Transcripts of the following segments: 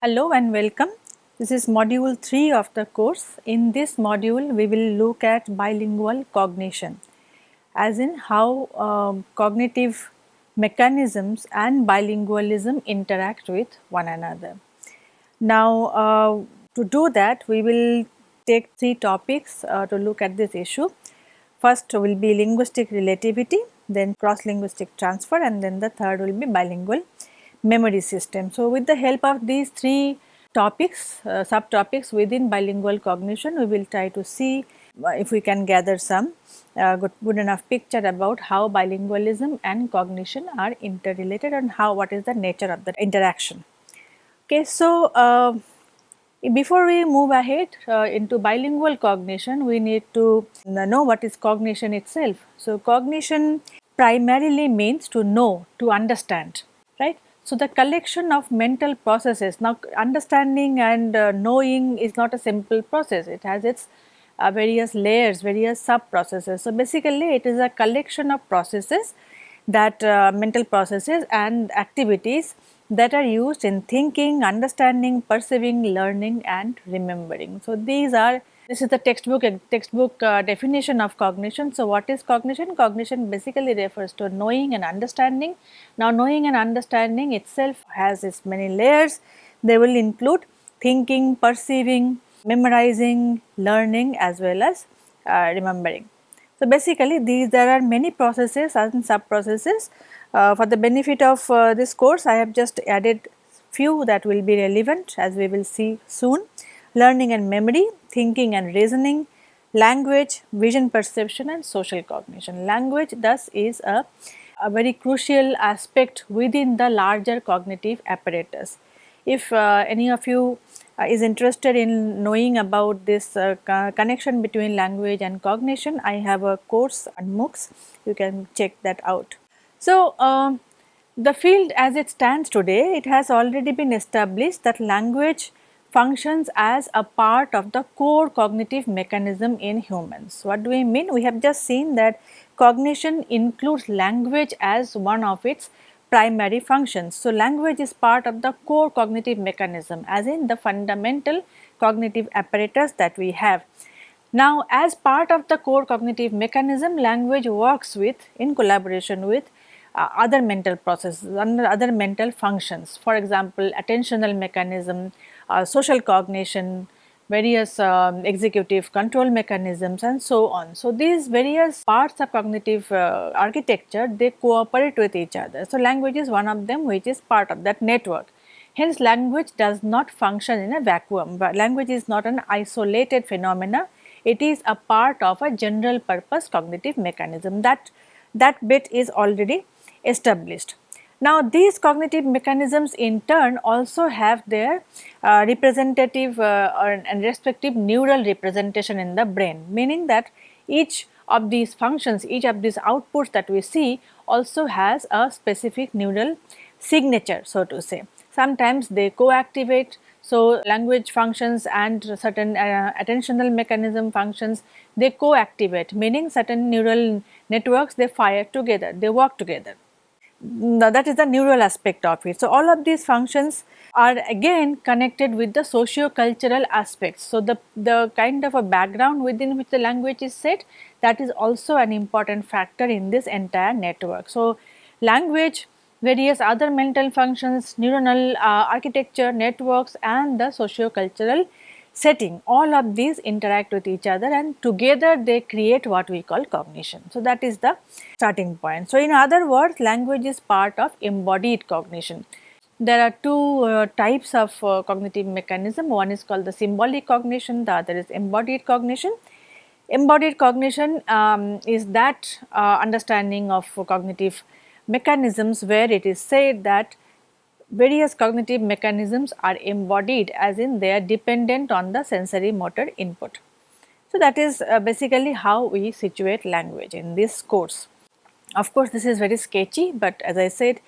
Hello and welcome. This is module 3 of the course. In this module, we will look at bilingual cognition as in how um, cognitive mechanisms and bilingualism interact with one another. Now, uh, to do that, we will take three topics uh, to look at this issue. First will be linguistic relativity, then cross linguistic transfer and then the third will be bilingual memory system. So, with the help of these three topics, uh, subtopics within bilingual cognition, we will try to see uh, if we can gather some uh, good, good, enough picture about how bilingualism and cognition are interrelated and how what is the nature of the interaction. Okay, so uh, before we move ahead uh, into bilingual cognition, we need to know what is cognition itself. So, cognition primarily means to know, to understand. So, the collection of mental processes, now understanding and uh, knowing is not a simple process, it has its uh, various layers, various sub processes. So, basically it is a collection of processes that uh, mental processes and activities that are used in thinking, understanding, perceiving, learning and remembering. So, these are this is the textbook textbook uh, definition of cognition. So, what is cognition? Cognition basically refers to knowing and understanding. Now, knowing and understanding itself has its many layers. They will include thinking, perceiving, memorizing, learning as well as uh, remembering. So, basically these there are many processes and sub processes. Uh, for the benefit of uh, this course I have just added few that will be relevant as we will see soon learning and memory, thinking and reasoning, language, vision perception and social cognition. Language thus is a, a very crucial aspect within the larger cognitive apparatus. If uh, any of you uh, is interested in knowing about this uh, connection between language and cognition, I have a course on MOOCs, you can check that out. So, um, the field as it stands today, it has already been established that language functions as a part of the core cognitive mechanism in humans. What do we mean? We have just seen that cognition includes language as one of its primary functions. So, language is part of the core cognitive mechanism as in the fundamental cognitive apparatus that we have. Now, as part of the core cognitive mechanism, language works with in collaboration with uh, other mental processes, and other mental functions. For example, attentional mechanism, social cognition, various um, executive control mechanisms and so on. So, these various parts of cognitive uh, architecture they cooperate with each other. So, language is one of them which is part of that network. Hence, language does not function in a vacuum, but language is not an isolated phenomena, it is a part of a general purpose cognitive mechanism that that bit is already established. Now, these cognitive mechanisms in turn also have their uh, representative uh, and respective neural representation in the brain, meaning that each of these functions, each of these outputs that we see also has a specific neural signature so to say. Sometimes they co-activate, so language functions and certain uh, attentional mechanism functions they co-activate meaning certain neural networks they fire together, they work together that is the neural aspect of it. So, all of these functions are again connected with the socio-cultural aspects. So, the, the kind of a background within which the language is set that is also an important factor in this entire network. So, language, various other mental functions, neuronal uh, architecture, networks and the socio-cultural setting all of these interact with each other and together they create what we call cognition. So, that is the starting point. So, in other words language is part of embodied cognition. There are two uh, types of uh, cognitive mechanism one is called the symbolic cognition the other is embodied cognition. Embodied cognition um, is that uh, understanding of cognitive mechanisms where it is said that various cognitive mechanisms are embodied as in they are dependent on the sensory motor input. So, that is uh, basically how we situate language in this course. Of course, this is very sketchy, but as I said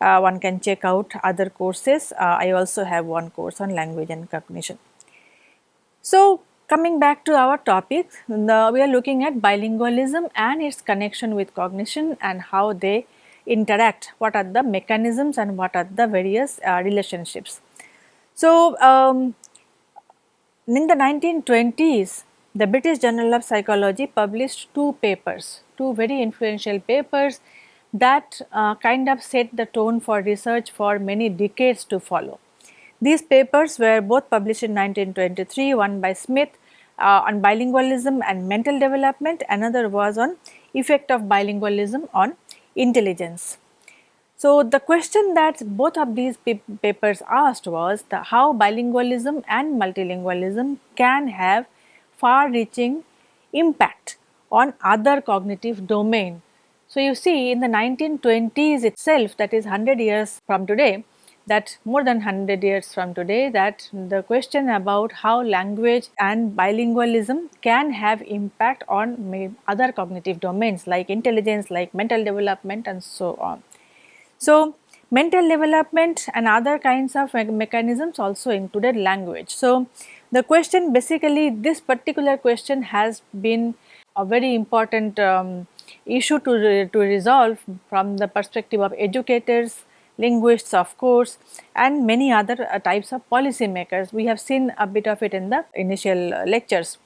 uh, one can check out other courses. Uh, I also have one course on language and cognition. So, coming back to our topic, the, we are looking at bilingualism and its connection with cognition and how they interact, what are the mechanisms and what are the various uh, relationships. So, um, in the 1920s, the British Journal of Psychology published two papers, two very influential papers that uh, kind of set the tone for research for many decades to follow. These papers were both published in 1923, one by Smith uh, on bilingualism and mental development, another was on effect of bilingualism on intelligence. So, the question that both of these papers asked was the how bilingualism and multilingualism can have far reaching impact on other cognitive domain. So, you see in the 1920s itself that is 100 years from today that more than 100 years from today that the question about how language and bilingualism can have impact on other cognitive domains like intelligence, like mental development and so on. So, mental development and other kinds of me mechanisms also included language. So, the question basically this particular question has been a very important um, issue to, re to resolve from the perspective of educators, linguists of course and many other uh, types of policy makers. We have seen a bit of it in the initial uh, lectures.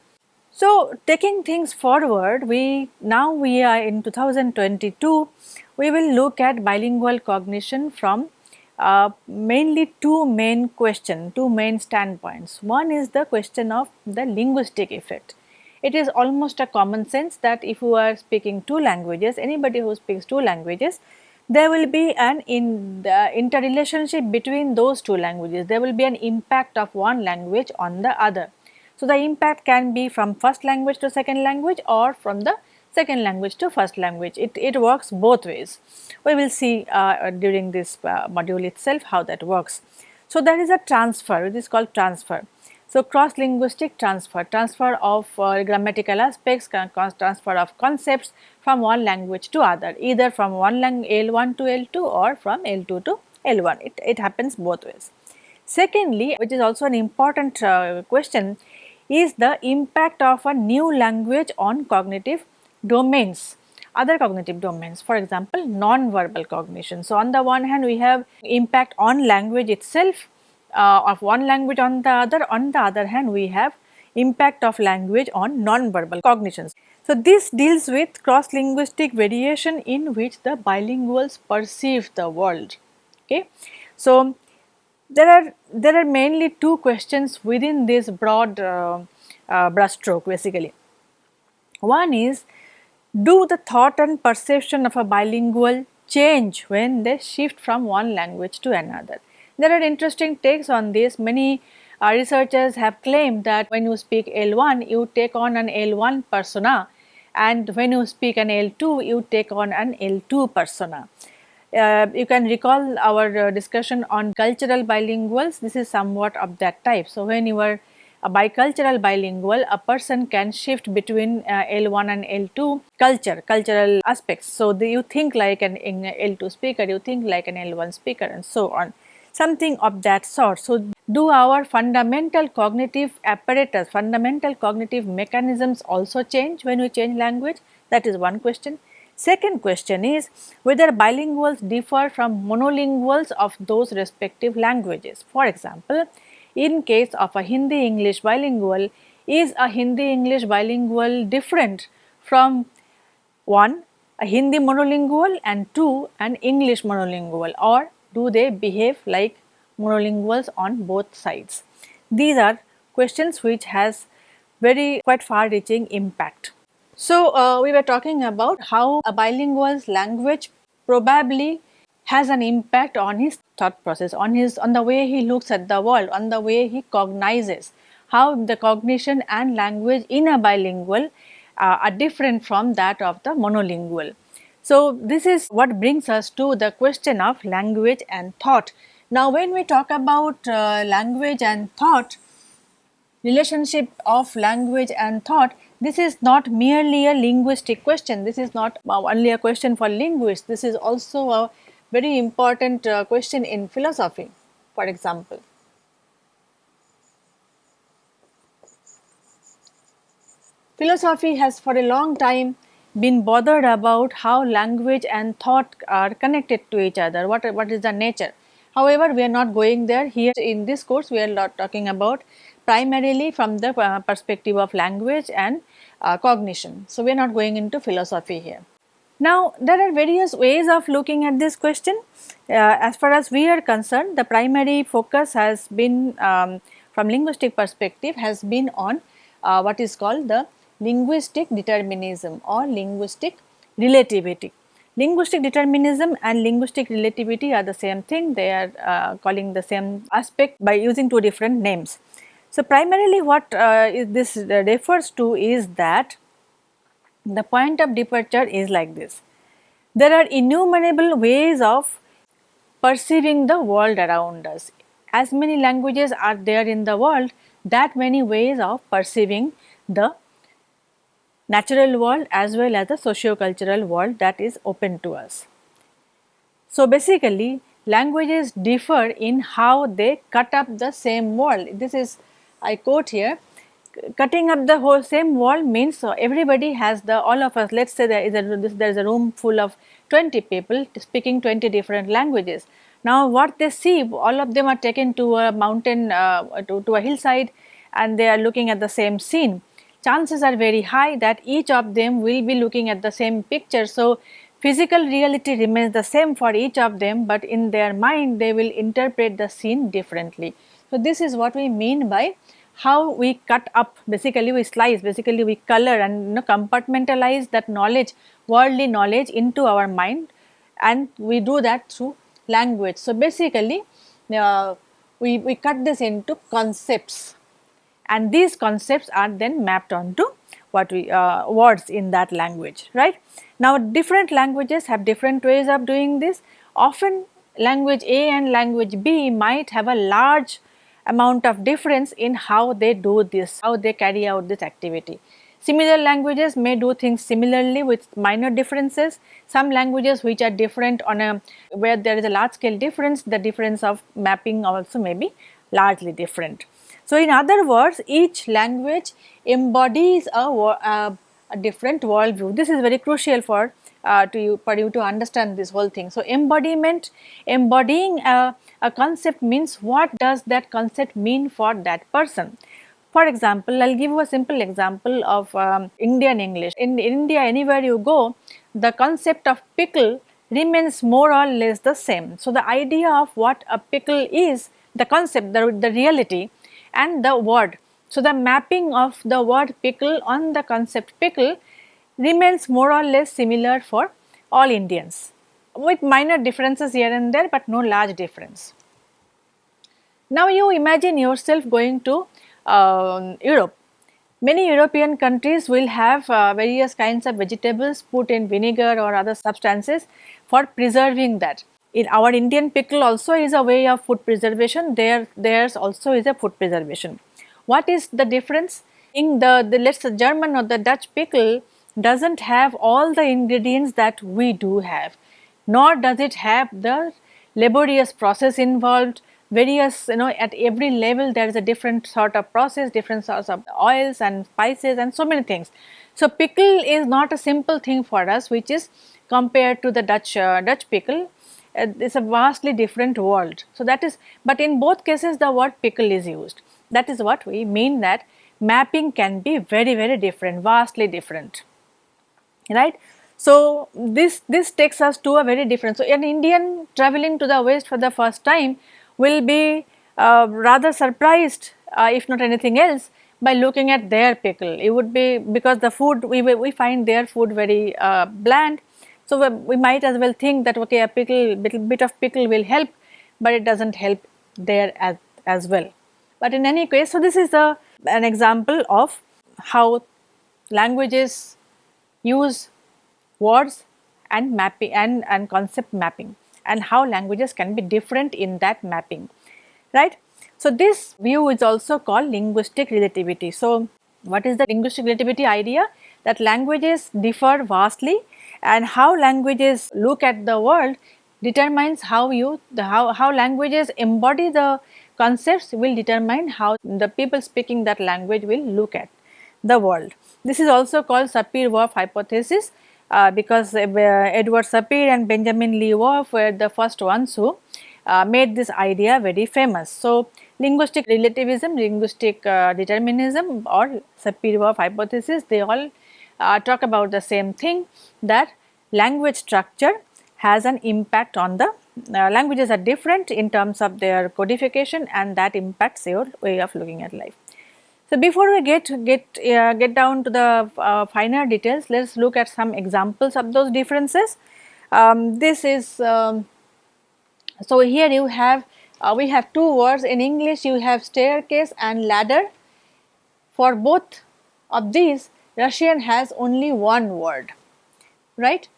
So, taking things forward, we now we are in 2022, we will look at bilingual cognition from uh, mainly two main question, two main standpoints. One is the question of the linguistic effect. It is almost a common sense that if you are speaking two languages, anybody who speaks two languages, there will be an in interrelationship between those two languages. There will be an impact of one language on the other. So, the impact can be from first language to second language or from the second language to first language. It, it works both ways. We will see uh, during this uh, module itself how that works. So, there is a transfer, it is called transfer. So, cross linguistic transfer, transfer of uh, grammatical aspects, transfer of concepts from one language to other, either from one L1 to L2 or from L2 to L1. It, it happens both ways. Secondly, which is also an important uh, question, is the impact of a new language on cognitive domains other cognitive domains for example non-verbal cognition. So, on the one hand we have impact on language itself uh, of one language on the other on the other hand we have impact of language on non-verbal cognitions. So, this deals with cross linguistic variation in which the bilinguals perceive the world. Okay. So, there are there are mainly two questions within this broad uh, uh, brushstroke basically. One is do the thought and perception of a bilingual change when they shift from one language to another. There are interesting takes on this. Many uh, researchers have claimed that when you speak L1 you take on an L1 persona and when you speak an L2 you take on an L2 persona. Uh, you can recall our uh, discussion on cultural bilinguals, this is somewhat of that type. So, when you are a bicultural bilingual, a person can shift between uh, L1 and L2 culture, cultural aspects. So, the, you think like an L2 speaker, you think like an L1 speaker and so on, something of that sort. So, do our fundamental cognitive apparatus, fundamental cognitive mechanisms also change when we change language? That is one question. Second question is whether bilinguals differ from monolinguals of those respective languages. For example, in case of a Hindi English bilingual, is a Hindi English bilingual different from one a Hindi monolingual and two an English monolingual or do they behave like monolinguals on both sides? These are questions which has very quite far reaching impact. So, uh, we were talking about how a bilingual's language probably has an impact on his thought process, on his on the way he looks at the world, on the way he cognizes, how the cognition and language in a bilingual uh, are different from that of the monolingual. So, this is what brings us to the question of language and thought. Now, when we talk about uh, language and thought, relationship of language and thought, this is not merely a linguistic question. This is not only a question for linguists. This is also a very important uh, question in philosophy, for example. Philosophy has for a long time been bothered about how language and thought are connected to each other, what, what is the nature. However, we are not going there here in this course we are not talking about primarily from the uh, perspective of language and uh, cognition. So, we are not going into philosophy here. Now, there are various ways of looking at this question. Uh, as far as we are concerned, the primary focus has been um, from linguistic perspective has been on uh, what is called the linguistic determinism or linguistic relativity. Linguistic determinism and linguistic relativity are the same thing, they are uh, calling the same aspect by using two different names. So, primarily what uh, this refers to is that the point of departure is like this. There are innumerable ways of perceiving the world around us. As many languages are there in the world, that many ways of perceiving the natural world as well as the socio-cultural world that is open to us. So, basically languages differ in how they cut up the same world. This is I quote here cutting up the whole same wall means uh, everybody has the all of us let us say there is a there is a room full of 20 people speaking 20 different languages. Now what they see all of them are taken to a mountain uh, to, to a hillside and they are looking at the same scene. Chances are very high that each of them will be looking at the same picture. So physical reality remains the same for each of them but in their mind they will interpret the scene differently. So this is what we mean by how we cut up basically we slice basically we color and you know, compartmentalize that knowledge worldly knowledge into our mind and we do that through language. So, basically uh, we, we cut this into concepts and these concepts are then mapped onto what we uh, words in that language right. Now different languages have different ways of doing this often language A and language B might have a large amount of difference in how they do this, how they carry out this activity. Similar languages may do things similarly with minor differences. Some languages which are different on a where there is a large scale difference, the difference of mapping also may be largely different. So, in other words, each language embodies a, a, different worldview. This is very crucial for uh, to you for you to understand this whole thing. So, embodiment, embodying a a concept means what does that concept mean for that person. For example, I will give you a simple example of um, Indian English. In India anywhere you go, the concept of pickle remains more or less the same. So, the idea of what a pickle is, the concept, the, the reality and the word. So, the mapping of the word pickle on the concept pickle remains more or less similar for all Indians with minor differences here and there but no large difference. Now you imagine yourself going to uh, Europe. Many European countries will have uh, various kinds of vegetables put in vinegar or other substances for preserving that. In our Indian pickle also is a way of food preservation, there theirs also is a food preservation. What is the difference? In the, the let's say German or the Dutch pickle does not have all the ingredients that we do have nor does it have the laborious process involved various you know at every level there is a different sort of process different sorts of oils and spices and so many things. So, pickle is not a simple thing for us which is compared to the Dutch uh, Dutch pickle uh, it is a vastly different world. So, that is but in both cases the word pickle is used that is what we mean that mapping can be very very different vastly different right. So, this, this takes us to a very different, so an Indian traveling to the west for the first time will be uh, rather surprised uh, if not anything else by looking at their pickle. It would be because the food we, we find their food very uh, bland. So, we might as well think that okay a pickle little bit of pickle will help, but it does not help there as, as well. But in any case, so this is a, an example of how languages use words and mapping and, and concept mapping and how languages can be different in that mapping, right. So, this view is also called linguistic relativity. So, what is the linguistic relativity idea? That languages differ vastly and how languages look at the world determines how you, the, how, how languages embody the concepts will determine how the people speaking that language will look at the world. This is also called Sapir-Whorf hypothesis uh, because uh, Edward Sapir and Benjamin Lee Whorf were the first ones who uh, made this idea very famous. So, linguistic relativism, linguistic uh, determinism or Sapir-Whorf hypothesis they all uh, talk about the same thing that language structure has an impact on the uh, languages are different in terms of their codification and that impacts your way of looking at life. So, before we get get uh, get down to the uh, finer details, let us look at some examples of those differences. Um, this is um, so here you have uh, we have two words in English you have staircase and ladder. For both of these Russian has only one word right.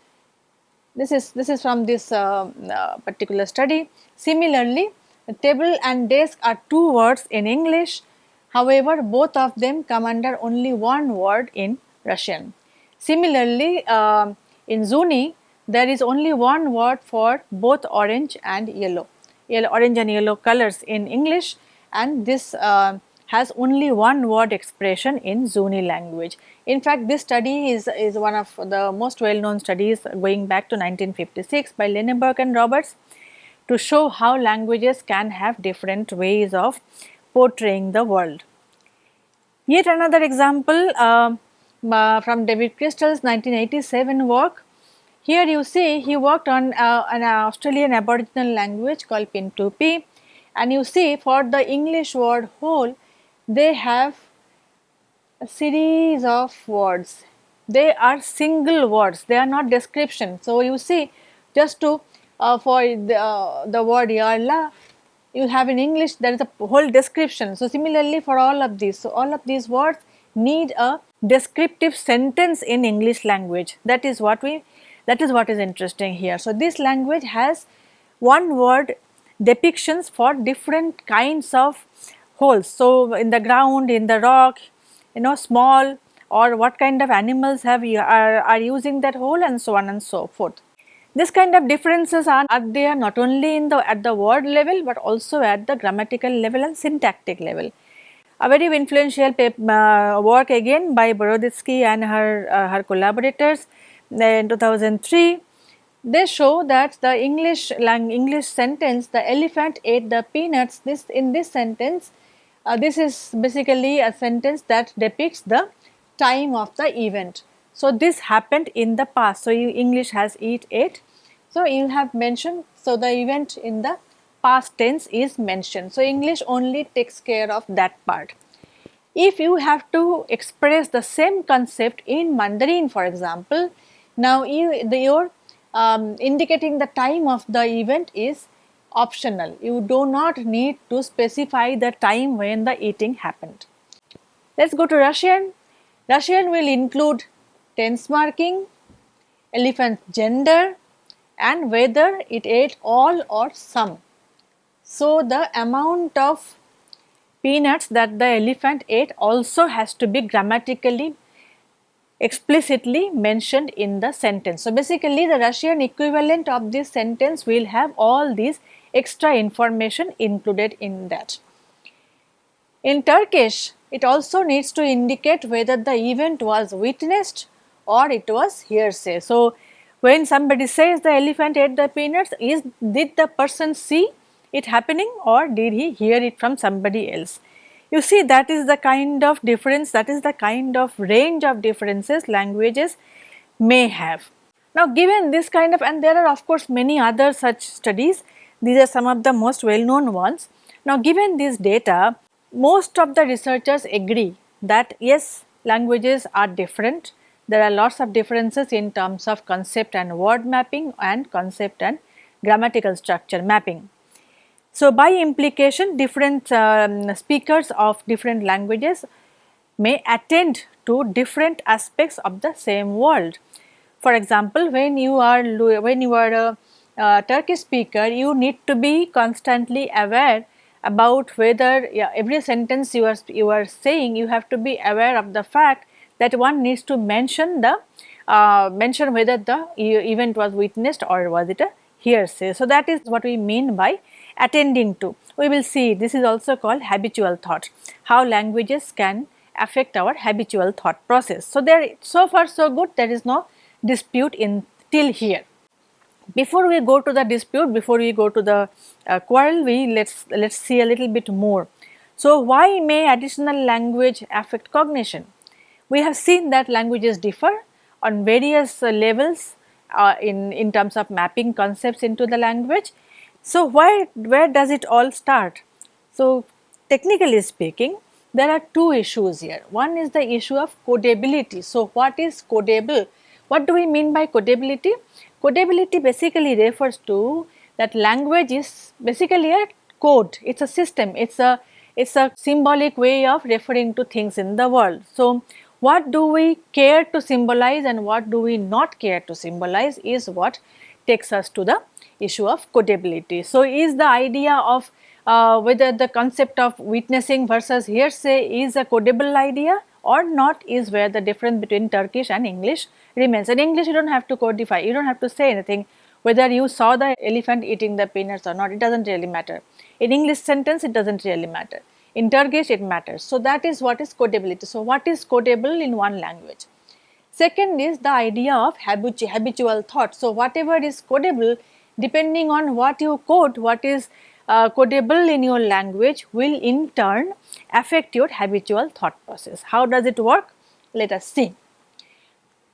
This is this is from this uh, uh, particular study. Similarly, table and desk are two words in English However, both of them come under only one word in Russian. Similarly, uh, in Zuni, there is only one word for both orange and yellow, yellow orange and yellow colors in English and this uh, has only one word expression in Zuni language. In fact, this study is, is one of the most well known studies going back to 1956 by Lenneberg and Roberts to show how languages can have different ways of portraying the world. Yet another example uh, uh, from David Crystal's 1987 work. Here you see he worked on uh, an Australian aboriginal language called Pintupi and you see for the English word hole they have a series of words. They are single words, they are not description. So, you see just to uh, for the, uh, the word yarla you have in English there is a whole description. So, similarly for all of these, so all of these words need a descriptive sentence in English language that is what we that is what is interesting here. So, this language has one word depictions for different kinds of holes. So, in the ground, in the rock, you know small or what kind of animals have are, are using that hole and so on and so forth. This kind of differences are, are there not only in the at the word level but also at the grammatical level and syntactic level. A very influential uh, work again by Boroditsky and her, uh, her collaborators in 2003 they show that the English English sentence the elephant ate the peanuts this in this sentence uh, this is basically a sentence that depicts the time of the event so, this happened in the past. So, English has eat ate. So, you have mentioned, so the event in the past tense is mentioned. So, English only takes care of that part. If you have to express the same concept in Mandarin for example, now you, the, your um, indicating the time of the event is optional. You do not need to specify the time when the eating happened. Let us go to Russian. Russian will include tense marking, elephant gender and whether it ate all or some. So, the amount of peanuts that the elephant ate also has to be grammatically explicitly mentioned in the sentence. So, basically the Russian equivalent of this sentence will have all these extra information included in that. In Turkish, it also needs to indicate whether the event was witnessed or it was hearsay. So, when somebody says the elephant ate the peanuts, is did the person see it happening or did he hear it from somebody else? You see that is the kind of difference, that is the kind of range of differences languages may have. Now, given this kind of and there are of course many other such studies, these are some of the most well known ones. Now, given this data, most of the researchers agree that yes, languages are different there are lots of differences in terms of concept and word mapping and concept and grammatical structure mapping. So, by implication different um, speakers of different languages may attend to different aspects of the same world. For example, when you are when you are a, a Turkish speaker, you need to be constantly aware about whether yeah, every sentence you are you are saying you have to be aware of the fact that one needs to mention the uh, mention whether the event was witnessed or was it a hearsay. So, that is what we mean by attending to. We will see this is also called habitual thought, how languages can affect our habitual thought process. So, there so far so good there is no dispute in till here. Before we go to the dispute, before we go to the uh, quarrel, we let's let's see a little bit more. So, why may additional language affect cognition? We have seen that languages differ on various uh, levels uh, in, in terms of mapping concepts into the language. So, where, where does it all start? So, technically speaking, there are two issues here. One is the issue of codability. So, what is codable? What do we mean by codability? Codability basically refers to that language is basically a code, it is a system, it is a it is a symbolic way of referring to things in the world. So, what do we care to symbolize and what do we not care to symbolize is what takes us to the issue of codability. So, is the idea of uh, whether the concept of witnessing versus hearsay is a codable idea or not is where the difference between Turkish and English remains. In English you do not have to codify, you do not have to say anything whether you saw the elephant eating the peanuts or not, it does not really matter. In English sentence it does not really matter. In Turkish it matters. So, that is what is codability. So, what is codable in one language? Second is the idea of habitu habitual thought. So, whatever is codable depending on what you code, what is uh, codable in your language will in turn affect your habitual thought process. How does it work? Let us see.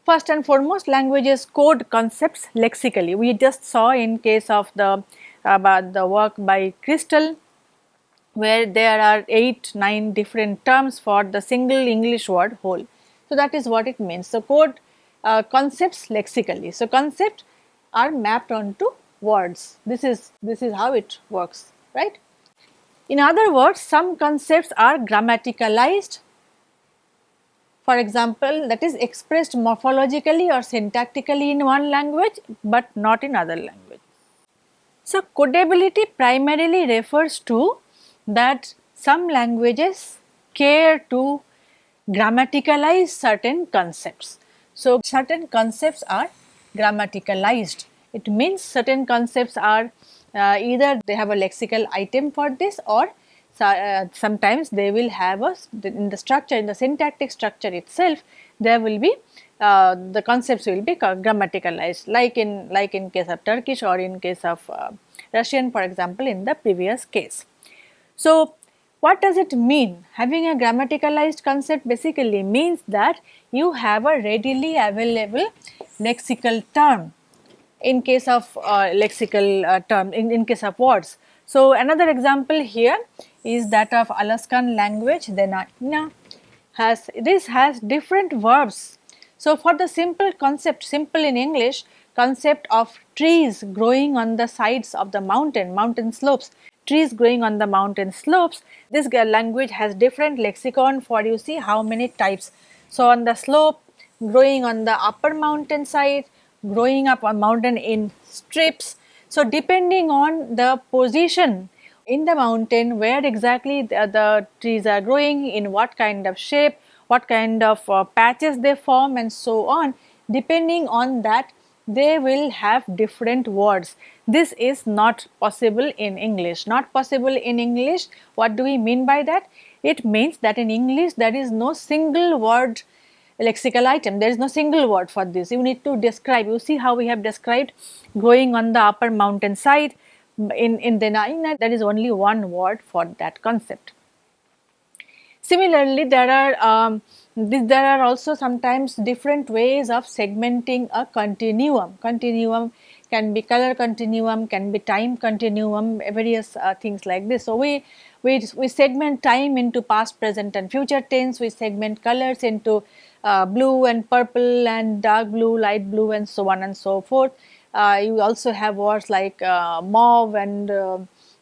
First and foremost languages code concepts lexically. We just saw in case of the about the work by Crystal where there are 8, 9 different terms for the single English word hole. So, that is what it means. So, code uh, concepts lexically. So, concepts are mapped onto words. This is, this is how it works, right. In other words, some concepts are grammaticalized. For example, that is expressed morphologically or syntactically in one language, but not in other language. So, codability primarily refers to that some languages care to grammaticalize certain concepts. So, certain concepts are grammaticalized it means certain concepts are uh, either they have a lexical item for this or uh, sometimes they will have a in the structure in the syntactic structure itself there will be uh, the concepts will be grammaticalized like in like in case of Turkish or in case of uh, Russian for example in the previous case. So, what does it mean? Having a grammaticalized concept basically means that you have a readily available lexical term in case of uh, lexical uh, term in, in case of words. So, another example here is that of Alaskan language Dena'ina has this has different verbs. So, for the simple concept simple in English concept of trees growing on the sides of the mountain mountain slopes trees growing on the mountain slopes this language has different lexicon for you see how many types. So, on the slope growing on the upper mountain side growing up on mountain in strips. So, depending on the position in the mountain where exactly the, the trees are growing, in what kind of shape, what kind of uh, patches they form and so on, depending on that they will have different words. This is not possible in English. Not possible in English, what do we mean by that? It means that in English there is no single word lexical item. There is no single word for this. You need to describe. You see how we have described growing on the upper mountain side. In, in Dena'ina, there is only one word for that concept. Similarly, there are um, there are also sometimes different ways of segmenting a continuum. Continuum can be color continuum, can be time continuum, various uh, things like this. So, we, we, we segment time into past, present and future tense, we segment colors into uh, blue and purple and dark blue, light blue and so on and so forth. Uh, you also have words like uh, mauve and uh,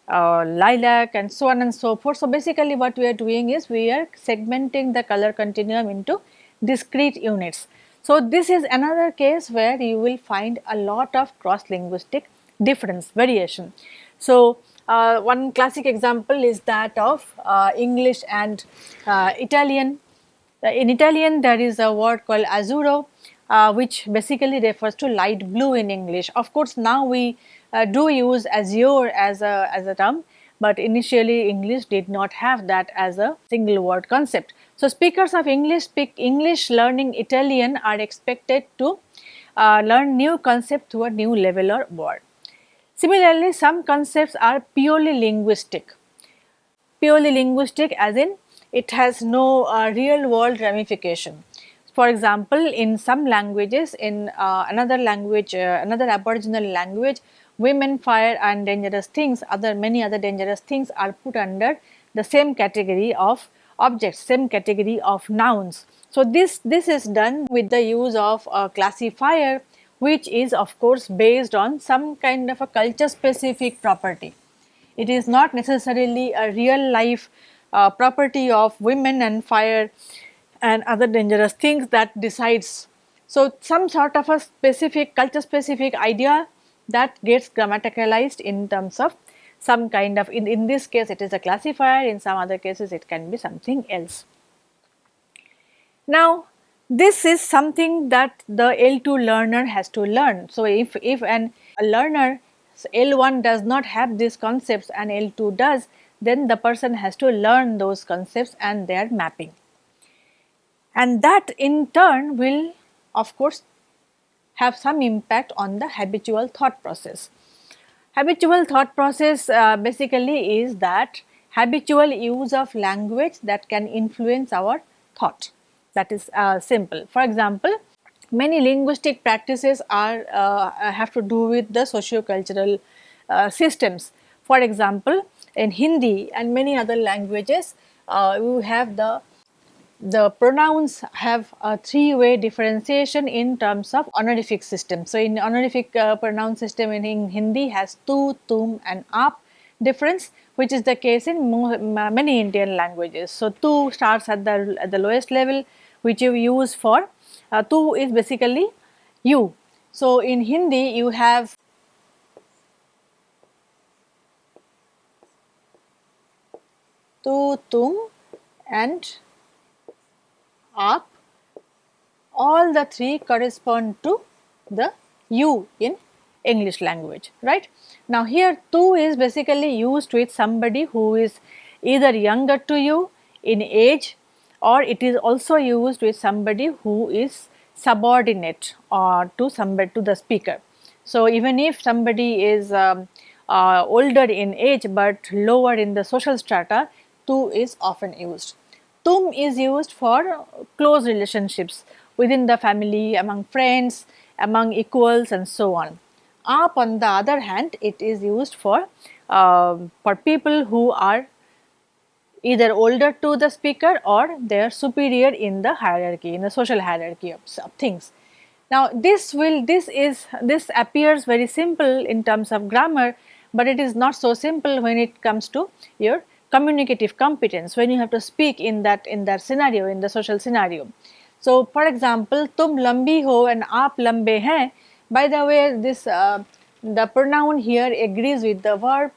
uh, lilac and so on and so forth. So, basically what we are doing is we are segmenting the color continuum into discrete units. So, this is another case where you will find a lot of cross linguistic difference variation. So, uh, one classic example is that of English and Italian in Italian there is a word called azzurro uh, which basically refers to light blue in English. Of course, now we uh, do use azure as a, as a term, but initially English did not have that as a single word concept. So, speakers of English speak English learning Italian are expected to uh, learn new concept to a new level or word. Similarly, some concepts are purely linguistic, purely linguistic as in it has no uh, real world ramification. For example, in some languages, in uh, another language, uh, another aboriginal language, women, fire and dangerous things, other many other dangerous things are put under the same category of objects, same category of nouns. So, this, this is done with the use of a classifier which is of course based on some kind of a culture specific property. It is not necessarily a real life uh, property of women and fire and other dangerous things that decides. So, some sort of a specific culture specific idea that gets grammaticalized in terms of some kind of in, in this case it is a classifier in some other cases it can be something else. Now this is something that the L2 learner has to learn. So if, if an a learner L1 does not have these concepts and L2 does then the person has to learn those concepts and their mapping. And that in turn will of course have some impact on the habitual thought process. Habitual thought process uh, basically is that habitual use of language that can influence our thought that is uh, simple. For example, many linguistic practices are uh, have to do with the socio-cultural uh, systems. For example, in Hindi and many other languages, uh, we have the the pronouns have a three-way differentiation in terms of honorific system. So, in honorific uh, pronoun system in, in, Hindi has tu, tum and aap difference which is the case in many Indian languages. So, tu starts at the, at the lowest level which you use for uh, tu is basically you. So, in Hindi you have tu, tum and aap all the three correspond to the you in English language right. Now here tu is basically used with somebody who is either younger to you in age or it is also used with somebody who is subordinate or to somebody to the speaker. So even if somebody is um, uh, older in age but lower in the social strata, tu is often used. Tum is used for close relationships within the family, among friends, among equals and so on. Aap on the other hand, it is used for, uh, for people who are either older to the speaker or they are superior in the hierarchy, in the social hierarchy of, of things. Now this will, this is, this appears very simple in terms of grammar, but it is not so simple when it comes to your communicative competence when you have to speak in that in that scenario in the social scenario. So for example, tum lambi ho and aap lambe hain. By the way, this uh, the pronoun here agrees with the verb.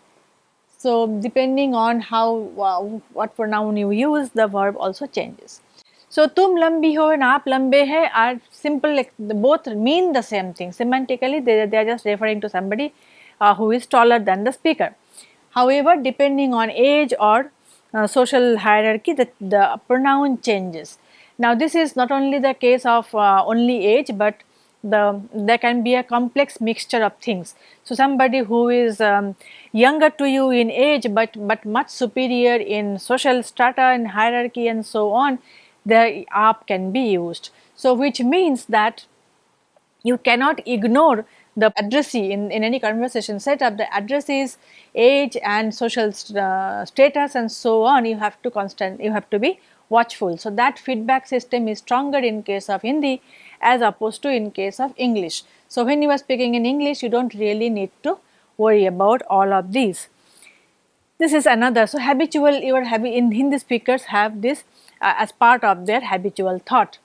So depending on how uh, what pronoun you use, the verb also changes. So tum lambi ho and aap lambe hai are simple. Like, both mean the same thing. Semantically, they, they are just referring to somebody uh, who is taller than the speaker. However, depending on age or uh, social hierarchy the, the pronoun changes. Now this is not only the case of uh, only age but the there can be a complex mixture of things. So somebody who is um, younger to you in age but but much superior in social strata and hierarchy and so on the aap can be used. So which means that you cannot ignore the addressee in, in any conversation setup, the addressee's age and social uh, status and so on, you have to constant, you have to be watchful. So, that feedback system is stronger in case of Hindi as opposed to in case of English. So, when you are speaking in English, you do not really need to worry about all of these. This is another. So, habitual, your habi in Hindi speakers have this uh, as part of their habitual thought,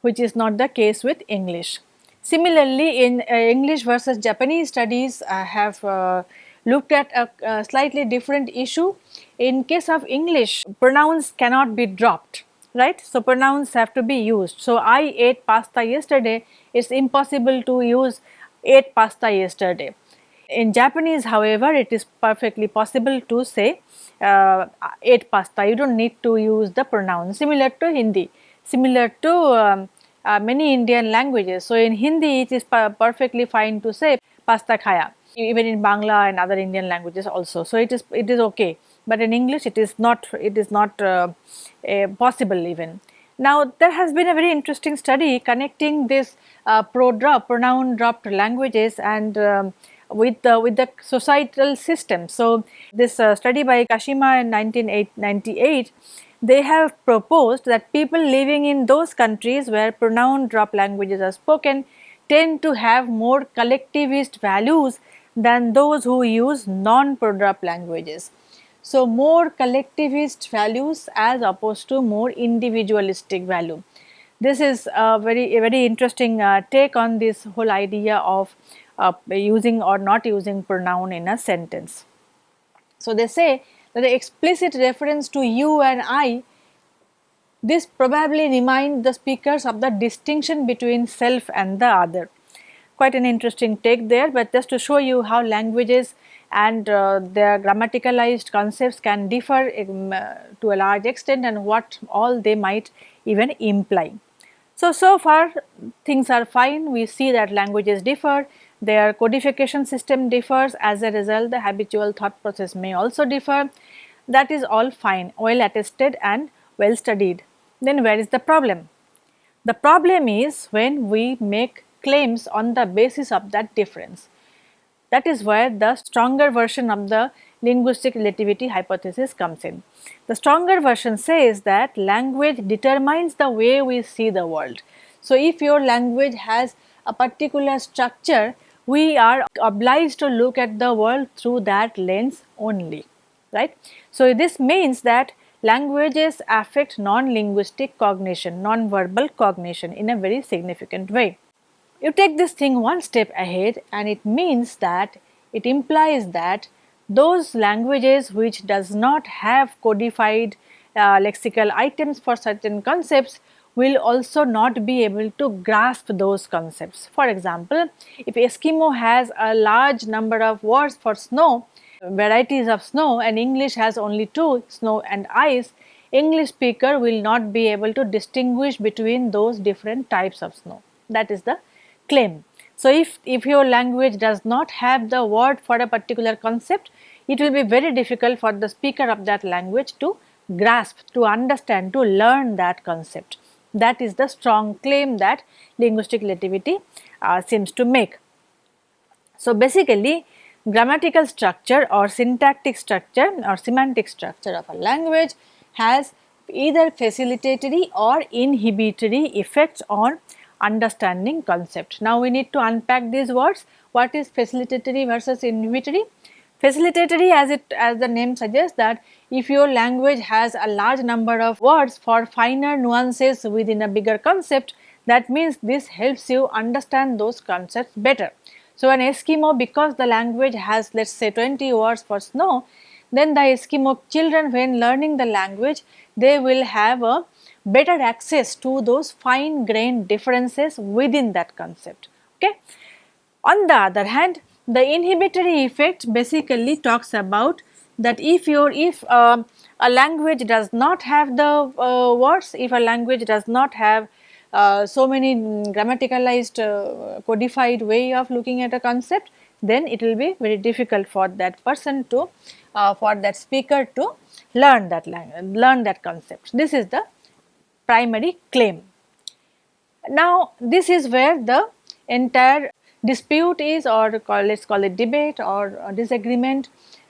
which is not the case with English. Similarly, in uh, English versus Japanese studies I have uh, looked at a, a, slightly different issue. In case of English, pronouns cannot be dropped, right? So, pronouns have to be used. So, I ate pasta yesterday, it is impossible to use ate pasta yesterday. In Japanese however, it is perfectly possible to say uh, ate pasta, you do not need to use the pronoun similar to Hindi, similar to um, uh, many Indian languages. So, in Hindi it is perfectly fine to say pasta khaya even in Bangla and other Indian languages also. So, it is it is okay, but in English it is not it is not uh, possible even. Now, there has been a very interesting study connecting this uh, pro drop pronoun dropped languages and um, with the with the societal system. So, this uh, study by Kashima in 1998 they have proposed that people living in those countries where pronoun drop languages are spoken tend to have more collectivist values than those who use non-pro-drop languages. So, more collectivist values as opposed to more individualistic value. This is a very a very interesting uh, take on this whole idea of uh, using or not using pronoun in a sentence. So, they say the explicit reference to you and I this probably remind the speakers of the distinction between self and the other. Quite an interesting take there, but just to show you how languages and uh, their grammaticalized concepts can differ um, uh, to a large extent and what all they might even imply. So, so far things are fine, we see that languages differ, their codification system differs as a result the habitual thought process may also differ that is all fine well attested and well studied. Then where is the problem? The problem is when we make claims on the basis of that difference. That is where the stronger version of the linguistic relativity hypothesis comes in. The stronger version says that language determines the way we see the world. So, if your language has a particular structure, we are obliged to look at the world through that lens only, right. So, this means that languages affect non-linguistic cognition, non-verbal cognition in a very significant way. You take this thing one step ahead and it means that it implies that those languages which does not have codified uh, lexical items for certain concepts will also not be able to grasp those concepts. For example, if Eskimo has a large number of words for snow, varieties of snow and English has only two snow and ice, English speaker will not be able to distinguish between those different types of snow. That is the claim. So, if, if your language does not have the word for a particular concept, it will be very difficult for the speaker of that language to grasp, to understand, to learn that concept. That is the strong claim that linguistic relativity uh, seems to make. So, basically grammatical structure or syntactic structure or semantic structure of a language has either facilitatory or inhibitory effects on understanding concept. Now, we need to unpack these words. What is facilitatory versus inhibitory? Facilitatory as it as the name suggests that if your language has a large number of words for finer nuances within a bigger concept that means this helps you understand those concepts better. So, an Eskimo because the language has let us say 20 words for snow, then the Eskimo children when learning the language they will have a better access to those fine grained differences within that concept. Okay. On the other hand, the inhibitory effect basically talks about that if your if uh, a language does not have the uh, words, if a language does not have uh, so many grammaticalized uh, codified way of looking at a concept then it will be very difficult for that person to uh, for that speaker to learn that language learn that concept. This is the primary claim. Now this is where the entire dispute is or call, let us call it debate or disagreement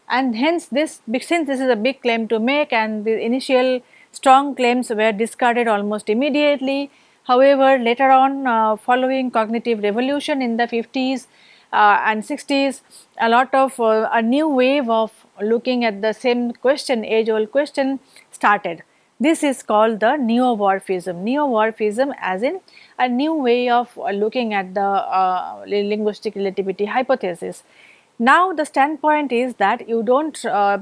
and hence this since this is a big claim to make and the initial strong claims were discarded almost immediately However, later on uh, following cognitive revolution in the 50s uh, and 60s, a lot of uh, a new wave of looking at the same question, age old question started. This is called the neo-Whorfism. Neo-Whorfism as in a new way of looking at the uh, linguistic relativity hypothesis. Now the standpoint is that you do not uh,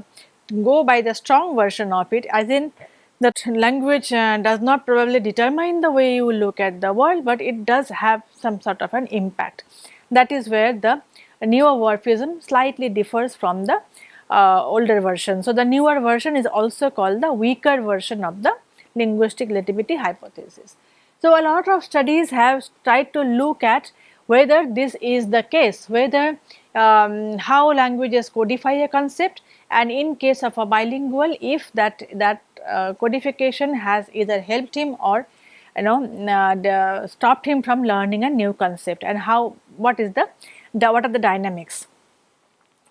go by the strong version of it as in that language uh, does not probably determine the way you look at the world, but it does have some sort of an impact. That is where the neo-Whorfism slightly differs from the uh, older version. So, the newer version is also called the weaker version of the linguistic relativity hypothesis. So, a lot of studies have tried to look at whether this is the case, whether um, how languages codify a concept and in case of a bilingual if that that uh, codification has either helped him or you know uh, stopped him from learning a new concept and how what is the, the what are the dynamics.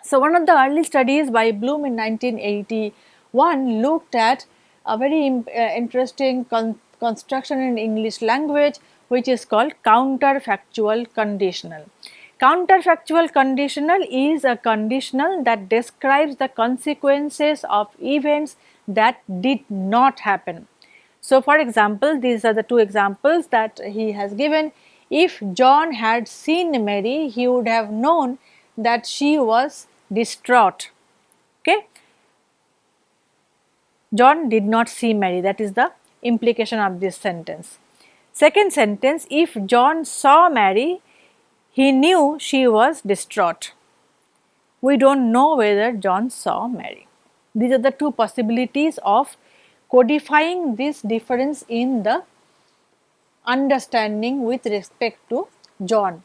So, one of the early studies by Bloom in 1981 looked at a very uh, interesting con construction in English language which is called counterfactual conditional. Counterfactual conditional is a conditional that describes the consequences of events that did not happen. So, for example, these are the two examples that he has given. If John had seen Mary, he would have known that she was distraught. Okay. John did not see Mary, that is the implication of this sentence. Second sentence, if John saw Mary, he knew she was distraught. We do not know whether John saw Mary. These are the two possibilities of codifying this difference in the understanding with respect to John.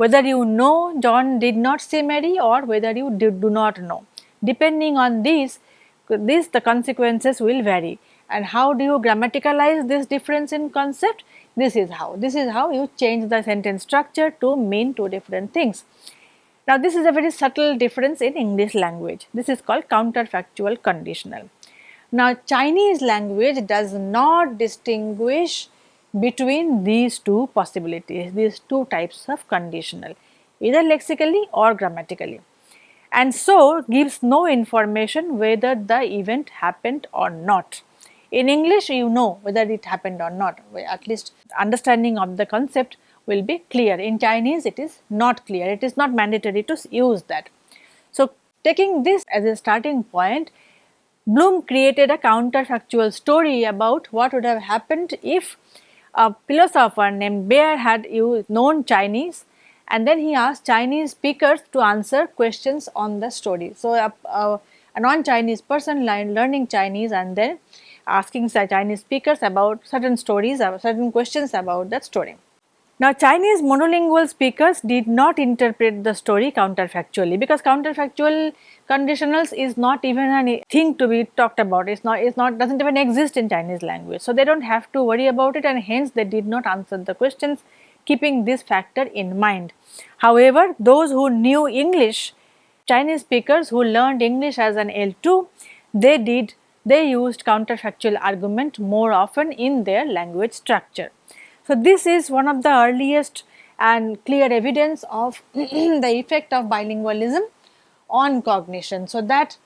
Whether you know John did not see Mary or whether you did, do not know. Depending on these, this the consequences will vary. And how do you grammaticalize this difference in concept? This is how. This is how you change the sentence structure to mean two different things. Now this is a very subtle difference in English language. This is called counterfactual conditional. Now Chinese language does not distinguish between these two possibilities, these two types of conditional, either lexically or grammatically and so gives no information whether the event happened or not. In English you know whether it happened or not, at least understanding of the concept will be clear. In Chinese it is not clear, it is not mandatory to use that. So taking this as a starting point, Bloom created a counterfactual story about what would have happened if a philosopher named Baer had you known Chinese and then he asked Chinese speakers to answer questions on the story. So, a, a, a non-Chinese person learning Chinese and then asking Chinese speakers about certain stories or certain questions about that story. Now Chinese monolingual speakers did not interpret the story counterfactually because counterfactual conditionals is not even a thing to be talked about, it's not, it's not, doesn't even exist in Chinese language. So they don't have to worry about it and hence they did not answer the questions keeping this factor in mind. However, those who knew English, Chinese speakers who learned English as an L2, they did, they used counterfactual argument more often in their language structure. So, this is one of the earliest and clear evidence of the effect of bilingualism on cognition. So, that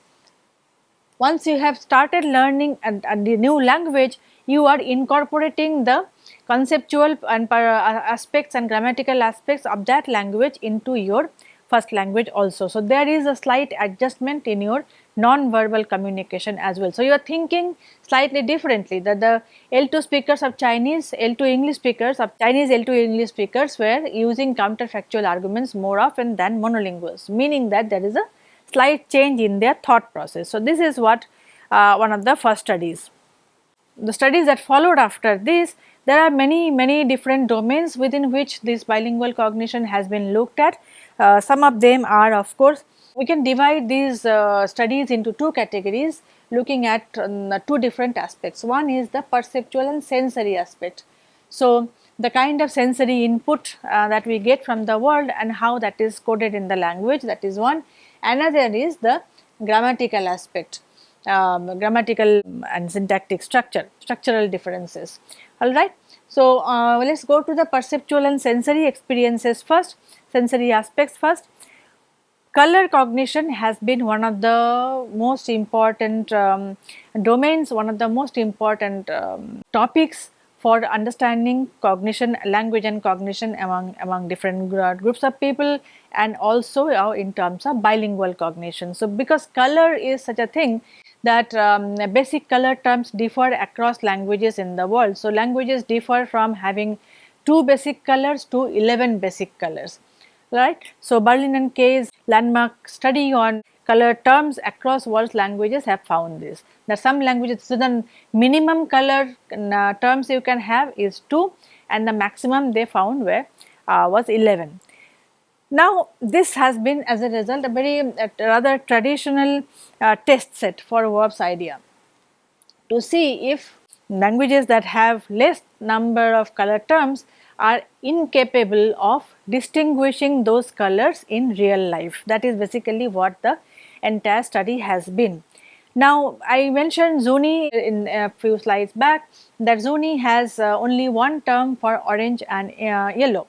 once you have started learning a, a new language, you are incorporating the conceptual and uh, aspects and grammatical aspects of that language into your first language also. So, there is a slight adjustment in your non-verbal communication as well. So, you are thinking slightly differently that the L2 speakers of Chinese, L2 English speakers of Chinese L2 English speakers were using counterfactual arguments more often than monolinguals, meaning that there is a slight change in their thought process. So, this is what uh, one of the first studies. The studies that followed after this, there are many, many different domains within which this bilingual cognition has been looked at. Uh, some of them are of course we can divide these uh, studies into two categories looking at um, two different aspects. One is the perceptual and sensory aspect. So, the kind of sensory input uh, that we get from the world and how that is coded in the language that is one. Another is the grammatical aspect, um, grammatical and syntactic structure, structural differences, alright. So, uh, let us go to the perceptual and sensory experiences first, sensory aspects first color cognition has been one of the most important um, domains, one of the most important um, topics for understanding cognition, language and cognition among, among different groups of people and also uh, in terms of bilingual cognition. So, because color is such a thing that um, basic color terms differ across languages in the world. So, languages differ from having 2 basic colors to 11 basic colors right. So, Berlin and Kay's landmark study on color terms across world languages have found this. That some languages, so the minimum color uh, terms you can have is 2 and the maximum they found were uh, was 11. Now this has been as a result a very uh, rather traditional uh, test set for Whorf's idea to see if languages that have less number of color terms are incapable of distinguishing those colors in real life. That is basically what the entire study has been. Now I mentioned Zuni in a few slides back that Zuni has uh, only one term for orange and uh, yellow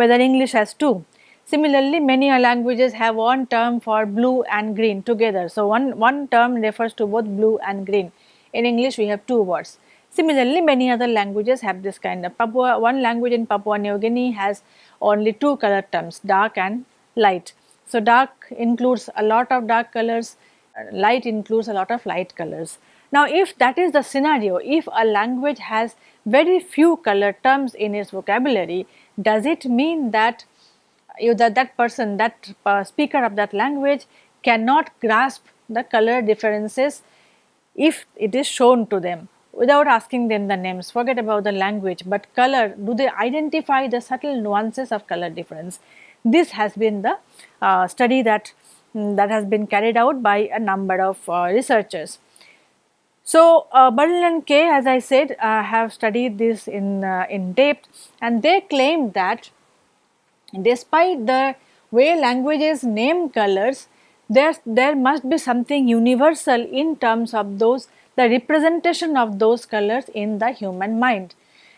whether English has two. Similarly, many languages have one term for blue and green together. So, one, one term refers to both blue and green. In English, we have two words. Similarly, many other languages have this kind of Papua, one language in Papua New Guinea has only two color terms dark and light. So, dark includes a lot of dark colors, light includes a lot of light colors. Now, if that is the scenario, if a language has very few color terms in its vocabulary, does it mean that you that that person that uh, speaker of that language cannot grasp the color differences if it is shown to them without asking them the names forget about the language but color do they identify the subtle nuances of color difference? This has been the uh, study that um, that has been carried out by a number of uh, researchers. So, uh, and Kay as I said uh, have studied this in, uh, in depth and they claim that despite the way languages name colors, there, there must be something universal in terms of those the representation of those colors in the human mind.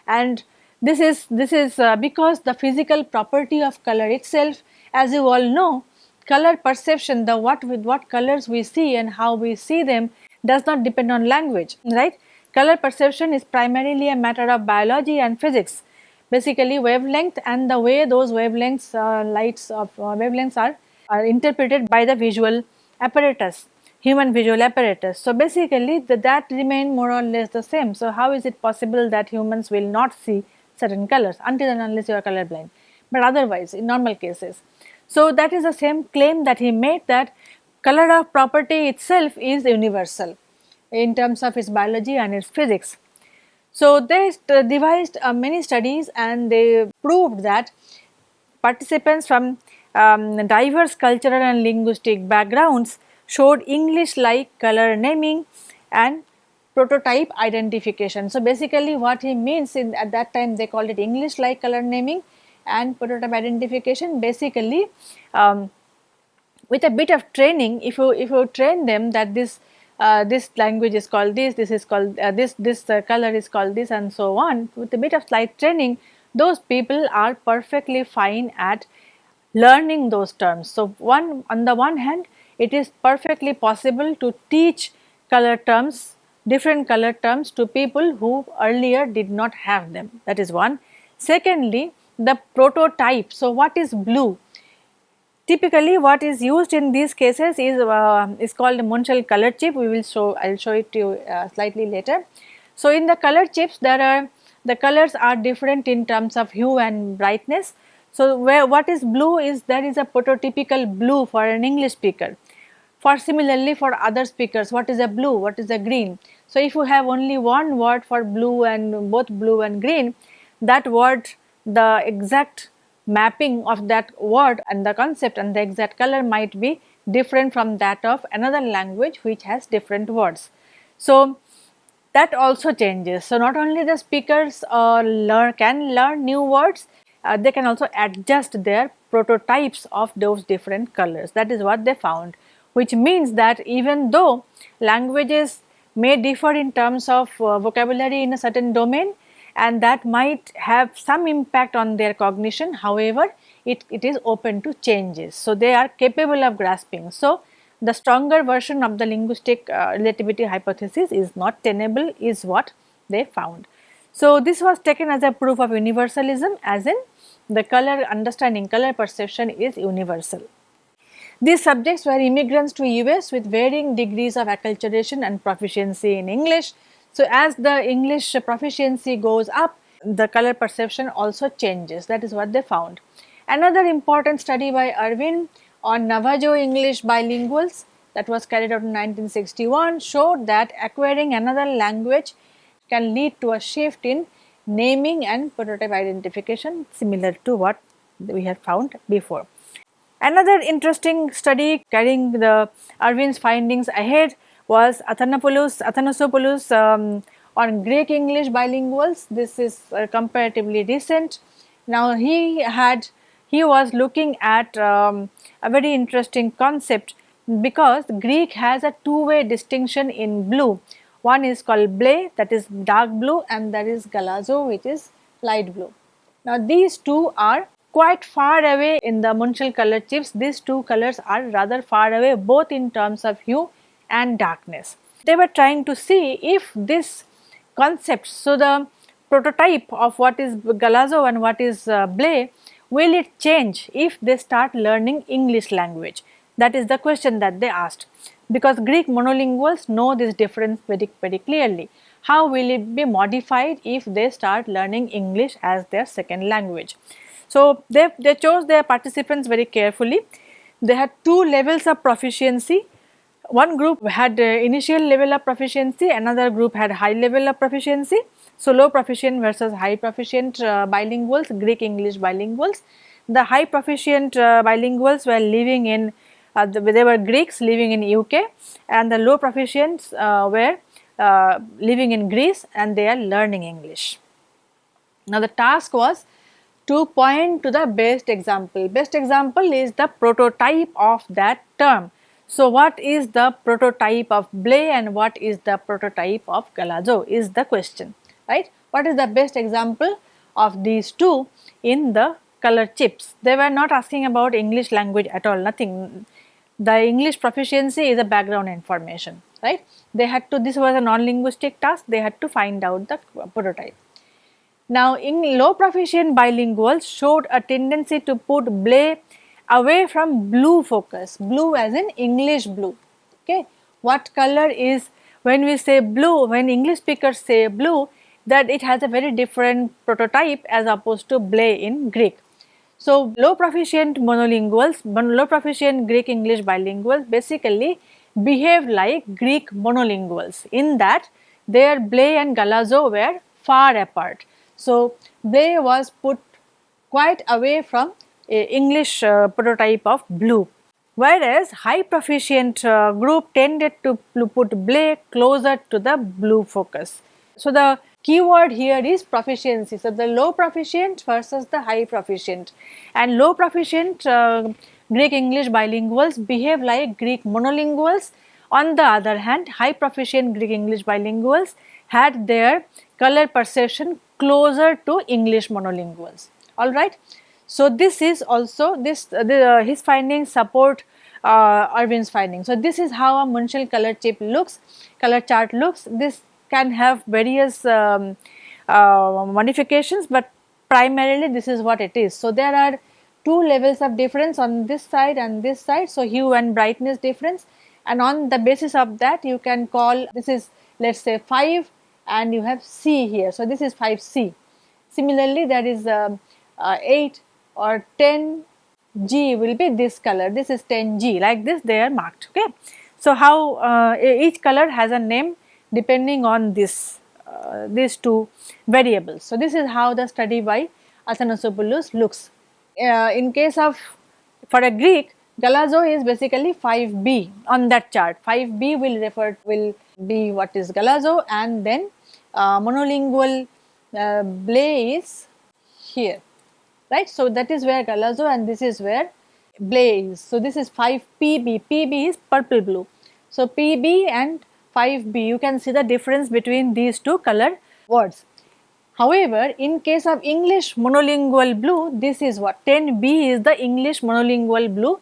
And this is, this is uh, because the physical property of color itself as you all know color perception the what with what colors we see and how we see them does not depend on language right. Color perception is primarily a matter of biology and physics basically wavelength and the way those wavelengths uh, lights of uh, wavelengths are, are interpreted by the visual apparatus human visual apparatus. So, basically the, that remain more or less the same. So, how is it possible that humans will not see certain colors until and unless you are color blind, but otherwise in normal cases. So, that is the same claim that he made that color of property itself is universal in terms of its biology and its physics. So, they devised uh, many studies and they proved that participants from um, diverse cultural and linguistic backgrounds showed English like color naming and prototype identification. So, basically what he means in at that time they called it English like color naming and prototype identification basically um, with a bit of training if you if you train them that this uh, this language is called this, this is called uh, this, this uh, color is called this and so on. With a bit of slight training, those people are perfectly fine at learning those terms. So, one on the one hand, it is perfectly possible to teach color terms, different color terms to people who earlier did not have them. That is one. Secondly, the prototype. So, what is blue? Typically what is used in these cases is, uh, is called Munsell color chip, we will show, I will show it to you uh, slightly later. So in the color chips there are, the colors are different in terms of hue and brightness. So where what is blue is there is a prototypical blue for an English speaker. For similarly for other speakers what is a blue, what is a green. So if you have only one word for blue and both blue and green that word the exact mapping of that word and the concept and the exact color might be different from that of another language which has different words. So, that also changes. So, not only the speakers uh, learn can learn new words, uh, they can also adjust their prototypes of those different colors. That is what they found, which means that even though languages may differ in terms of uh, vocabulary in a certain domain, and that might have some impact on their cognition however it, it is open to changes. So, they are capable of grasping. So, the stronger version of the linguistic uh, relativity hypothesis is not tenable is what they found. So, this was taken as a proof of universalism as in the color understanding color perception is universal. These subjects were immigrants to US with varying degrees of acculturation and proficiency in English so, as the English proficiency goes up, the color perception also changes that is what they found. Another important study by Ervin on Navajo English bilinguals that was carried out in 1961 showed that acquiring another language can lead to a shift in naming and prototype identification similar to what we have found before. Another interesting study carrying the Ervin's findings ahead was Athanopoulos, Athanasopoulos um, on Greek English bilinguals. This is uh, comparatively recent. Now he had he was looking at um, a very interesting concept because Greek has a two way distinction in blue. One is called ble that is dark blue and that is galazo which is light blue. Now these two are quite far away in the Munsell color chips. These two colors are rather far away both in terms of hue and darkness. They were trying to see if this concept, so the prototype of what is Galazo and what is uh, Ble, will it change if they start learning English language? That is the question that they asked because Greek monolinguals know this difference very, very clearly. How will it be modified if they start learning English as their second language? So, they, they chose their participants very carefully. They had two levels of proficiency. One group had uh, initial level of proficiency, another group had high level of proficiency. So, low proficient versus high proficient uh, bilinguals, Greek English bilinguals. The high proficient uh, bilinguals were living in uh, the, they were Greeks living in UK and the low proficients uh, were uh, living in Greece and they are learning English. Now the task was to point to the best example. Best example is the prototype of that term. So what is the prototype of Ble and what is the prototype of Galazo is the question, right. What is the best example of these two in the color chips? They were not asking about English language at all, nothing the English proficiency is a background information, right. They had to, this was a non-linguistic task, they had to find out the prototype. Now, in low proficient bilinguals showed a tendency to put ble away from blue focus, blue as in English blue, okay. What color is, when we say blue, when English speakers say blue, that it has a very different prototype as opposed to ble in Greek. So, low proficient monolinguals, low proficient Greek English bilinguals basically behave like Greek monolinguals in that their Ble and Galazo were far apart. So, Ble was put quite away from English uh, prototype of blue whereas high proficient uh, group tended to put Ble closer to the blue focus. So, the keyword here is proficiency. So, the low proficient versus the high proficient and low proficient uh, Greek English bilinguals behave like Greek monolinguals. On the other hand, high proficient Greek English bilinguals had their color perception closer to English monolinguals, alright. So, this is also this the, uh, his findings support uh, Ervin's findings. So, this is how a Munsell color chip looks, color chart looks. This can have various um, uh, modifications, but primarily this is what it is. So, there are two levels of difference on this side and this side. So, hue and brightness difference and on the basis of that you can call this is let us say 5 and you have C here. So, this is 5C. Similarly, that is uh, uh, 8 or 10 G will be this color, this is 10 G like this they are marked. Okay. So, how uh, each color has a name depending on this uh, these two variables. So, this is how the study by Athanasopoulos looks. Uh, in case of for a Greek Galazo is basically 5b on that chart 5b will refer will be what is Galazo and then uh, monolingual uh, Ble is here right. So, that is where Galazo and this is where Ble is. So, this is 5pb, pb is purple blue. So, pb and 5b you can see the difference between these two color words. However, in case of English monolingual blue this is what 10b is the English monolingual blue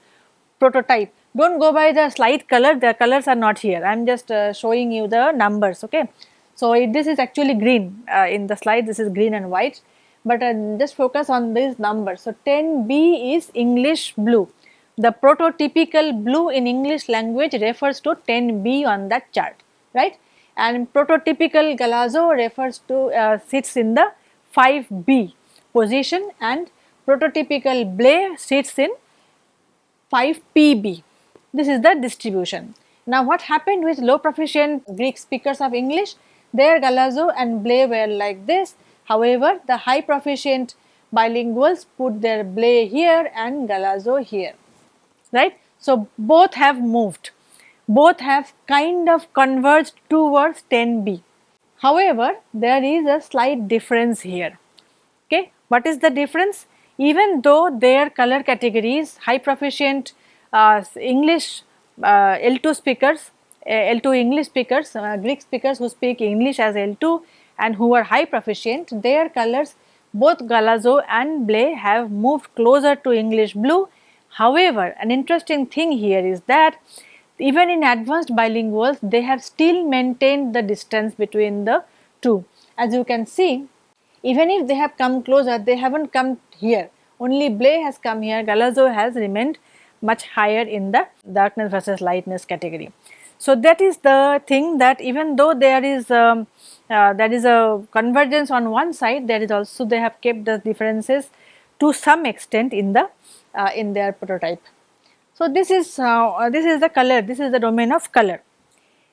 prototype. Do not go by the slide color the colors are not here I am just uh, showing you the numbers okay. So, this is actually green uh, in the slide this is green and white but uh, just focus on these numbers. So, 10b is English blue the prototypical blue in English language refers to 10B on that chart, right? And prototypical Galazo refers to uh, sits in the 5B position and prototypical Ble sits in 5PB. This is the distribution. Now what happened with low proficient Greek speakers of English? Their Galazo and Ble were like this. However, the high proficient bilinguals put their Ble here and galazo here, right. So, both have moved, both have kind of converged towards 10b. However, there is a slight difference here, okay. What is the difference? Even though their color categories, high proficient uh, English uh, L2 speakers, uh, L2 English speakers, uh, Greek speakers who speak English as L2 and who are high proficient, their colors both Galazo and Blé have moved closer to English blue. However, an interesting thing here is that even in advanced bilinguals, they have still maintained the distance between the two. As you can see, even if they have come closer, they have not come here. Only Ble has come here, Galazo has remained much higher in the darkness versus lightness category. So, that is the thing that even though there is um, uh, there is a convergence on one side there is also they have kept the differences to some extent in the uh, in their prototype. So, this is uh, this is the color this is the domain of color.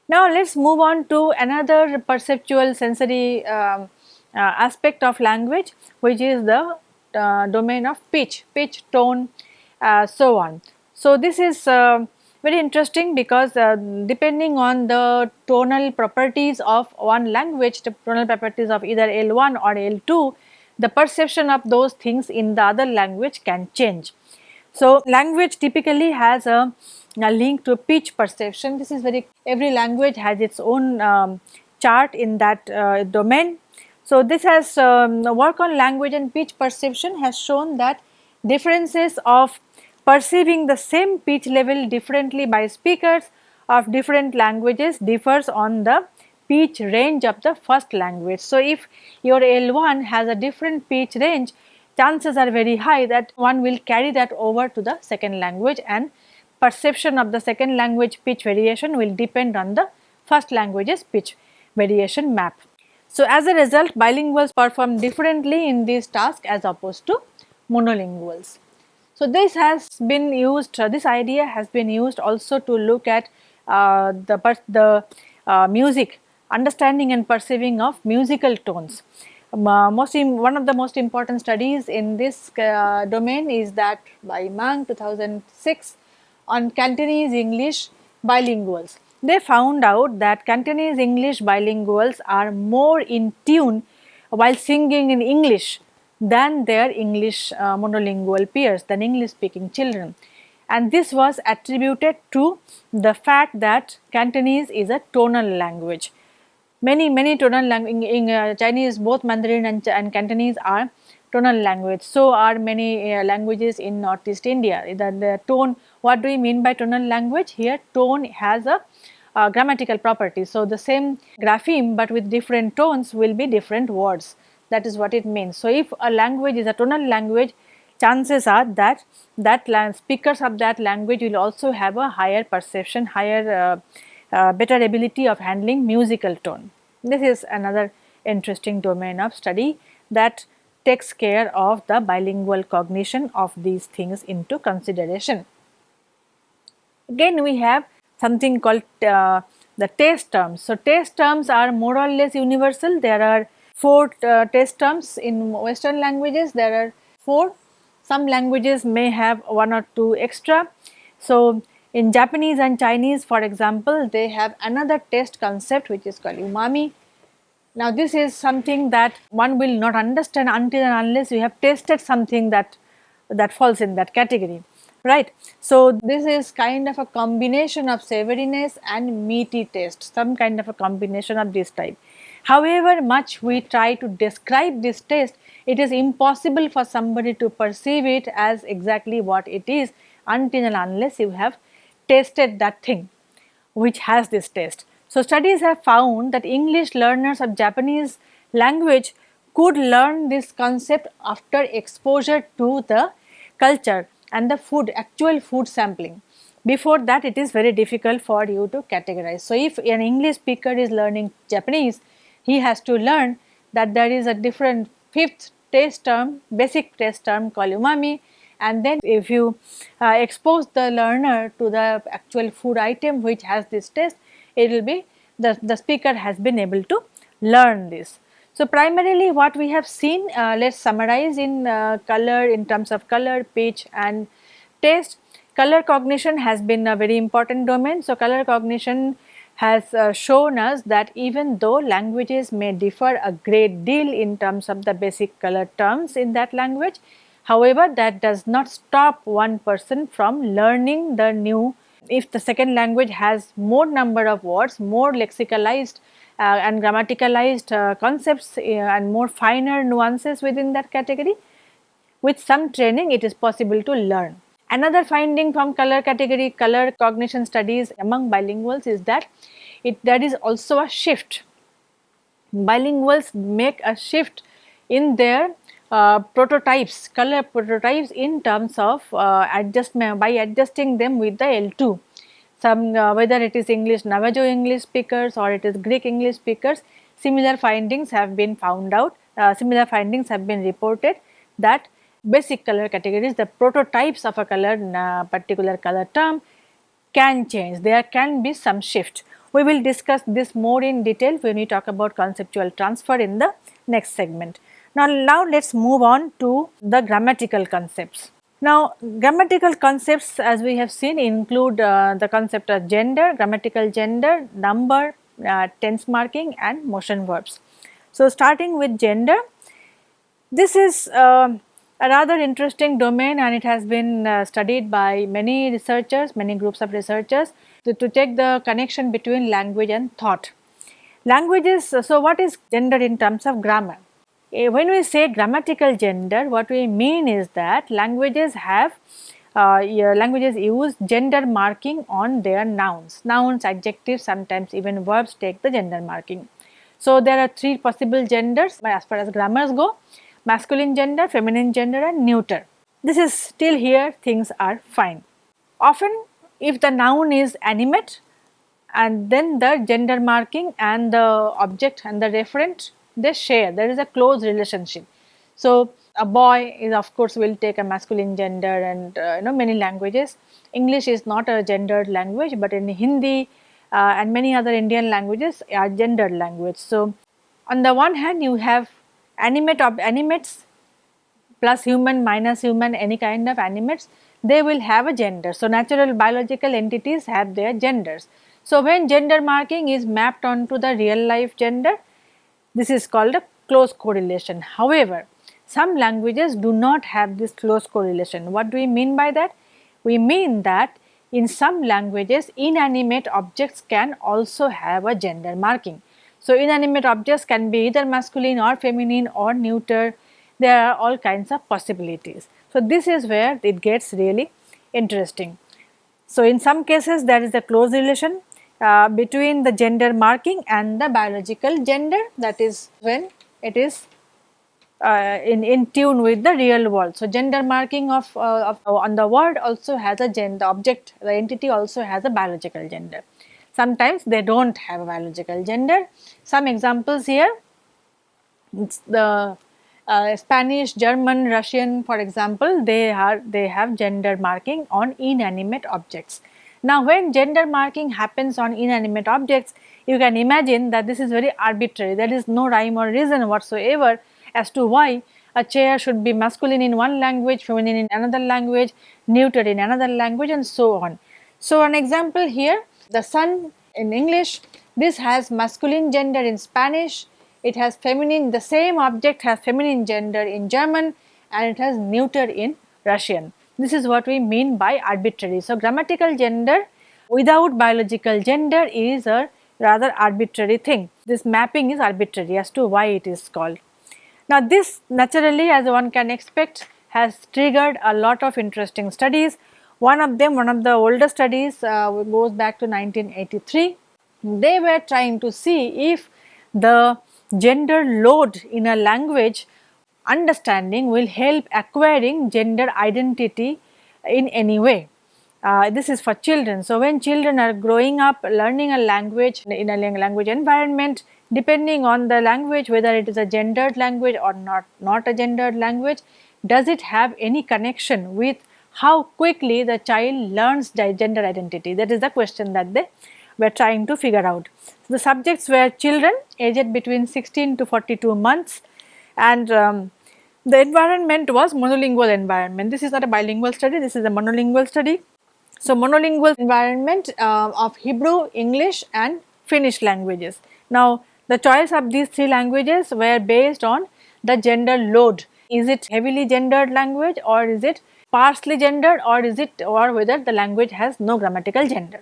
Now, let us move on to another perceptual sensory um, uh, aspect of language which is the uh, domain of pitch, pitch, tone, so on. So, this is very interesting because uh, depending on the tonal properties of one language, the tonal properties of either L1 or L2, the perception of those things in the other language can change. So, language typically has a, a link to pitch perception. This is very, every language has its own um, chart in that uh, domain. So, this has um, work on language and pitch perception has shown that differences of perceiving the same pitch level differently by speakers of different languages differs on the pitch range of the first language. So, if your L1 has a different pitch range, chances are very high that one will carry that over to the second language and perception of the second language pitch variation will depend on the first language's pitch variation map. So, as a result bilinguals perform differently in this task as opposed to monolinguals. So, this has been used, uh, this idea has been used also to look at uh, the, the uh, music, understanding and perceiving of musical tones. Um, uh, most one of the most important studies in this uh, domain is that by Mang 2006 on Cantonese English bilinguals. They found out that Cantonese English bilinguals are more in tune while singing in English than their English uh, monolingual peers, than English speaking children. And this was attributed to the fact that Cantonese is a tonal language. Many, many tonal language in, in uh, Chinese, both Mandarin and, and, Cantonese are tonal language. So are many uh, languages in Northeast India. The, the tone, what do we mean by tonal language? Here tone has a uh, grammatical property. So the same grapheme but with different tones will be different words that is what it means. So, if a language is a tonal language chances are that that speakers of that language will also have a higher perception, higher uh, uh, better ability of handling musical tone. This is another interesting domain of study that takes care of the bilingual cognition of these things into consideration. Again we have something called uh, the taste terms. So, taste terms are more or less universal, there are four uh, taste terms in western languages. There are four. Some languages may have one or two extra. So in Japanese and Chinese for example they have another taste concept which is called umami. Now this is something that one will not understand until and unless you have tasted something that that falls in that category right. So this is kind of a combination of savoriness and meaty taste some kind of a combination of this type. However much we try to describe this taste, it is impossible for somebody to perceive it as exactly what it is until and unless you have tasted that thing which has this taste. So, studies have found that English learners of Japanese language could learn this concept after exposure to the culture and the food actual food sampling. Before that it is very difficult for you to categorize. So, if an English speaker is learning Japanese, he has to learn that there is a different fifth taste term, basic taste term called umami and then if you uh, expose the learner to the actual food item which has this taste, it will be the, the speaker has been able to learn this. So, primarily what we have seen, uh, let us summarize in uh, color in terms of color, pitch and taste. Color cognition has been a very important domain. So, color cognition has uh, shown us that even though languages may differ a great deal in terms of the basic color terms in that language, however, that does not stop one person from learning the new if the second language has more number of words, more lexicalized and grammaticalized uh, concepts uh, and more finer nuances within that category. With some training it is possible to learn. Another finding from color category color cognition studies among bilinguals is that it there is also a shift. Bilinguals make a shift in their uh, prototypes, color prototypes in terms of uh, adjustment by adjusting them with the L2 some uh, whether it is English Navajo English speakers or it is Greek English speakers similar findings have been found out uh, similar findings have been reported that basic color categories the prototypes of a color uh, particular color term can change. There can be some shift. We will discuss this more in detail when we talk about conceptual transfer in the next segment. Now now let us move on to the grammatical concepts now, grammatical concepts as we have seen include uh, the concept of gender, grammatical gender, number, uh, tense marking and motion verbs. So, starting with gender, this is uh, a rather interesting domain and it has been uh, studied by many researchers, many groups of researchers to, to take the connection between language and thought. Languages, so what is gender in terms of grammar? Eh, when we say grammatical gender, what we mean is that languages have uh, languages use gender marking on their nouns. Nouns, adjectives, sometimes even verbs take the gender marking. So, there are three possible genders as far as grammars go masculine gender, feminine gender and neuter. This is still here things are fine. Often if the noun is animate and then the gender marking and the object and the referent they share there is a close relationship. So, a boy is of course will take a masculine gender and uh, you know many languages. English is not a gendered language but in Hindi uh, and many other Indian languages are gendered language. So, on the one hand you have animate of animates plus human minus human any kind of animates they will have a gender. So, natural biological entities have their genders. So, when gender marking is mapped onto the real life gender this is called a close correlation. However, some languages do not have this close correlation. What do we mean by that? We mean that in some languages inanimate objects can also have a gender marking. So, inanimate objects can be either masculine or feminine or neuter, there are all kinds of possibilities. So, this is where it gets really interesting. So, in some cases there is a close relation uh, between the gender marking and the biological gender that is when it is uh, in, in tune with the real world. So, gender marking of, uh, of on the word also has a gender object the entity also has a biological gender. Sometimes they do not have a biological gender. Some examples here the uh, Spanish, German, Russian for example they are they have gender marking on inanimate objects. Now, when gender marking happens on inanimate objects, you can imagine that this is very arbitrary, there is no rhyme or reason whatsoever as to why a chair should be masculine in one language, feminine in another language, neuter in another language and so on. So, an example here, the sun in English, this has masculine gender in Spanish, it has feminine, the same object has feminine gender in German and it has neuter in Russian. This is what we mean by arbitrary. So, grammatical gender without biological gender is a rather arbitrary thing. This mapping is arbitrary as to why it is called. Now, this naturally as one can expect has triggered a lot of interesting studies. One of them, one of the older studies uh, goes back to 1983. They were trying to see if the gender load in a language understanding will help acquiring gender identity in any way. Uh, this is for children. So, when children are growing up learning a language in a language environment depending on the language whether it is a gendered language or not, not a gendered language does it have any connection with how quickly the child learns gender identity that is the question that they were trying to figure out. The subjects were children aged between 16 to 42 months and um, the environment was monolingual environment. This is not a bilingual study, this is a monolingual study. So, monolingual environment uh, of Hebrew, English and Finnish languages. Now, the choice of these three languages were based on the gender load. Is it heavily gendered language or is it partially gendered or is it or whether the language has no grammatical gender,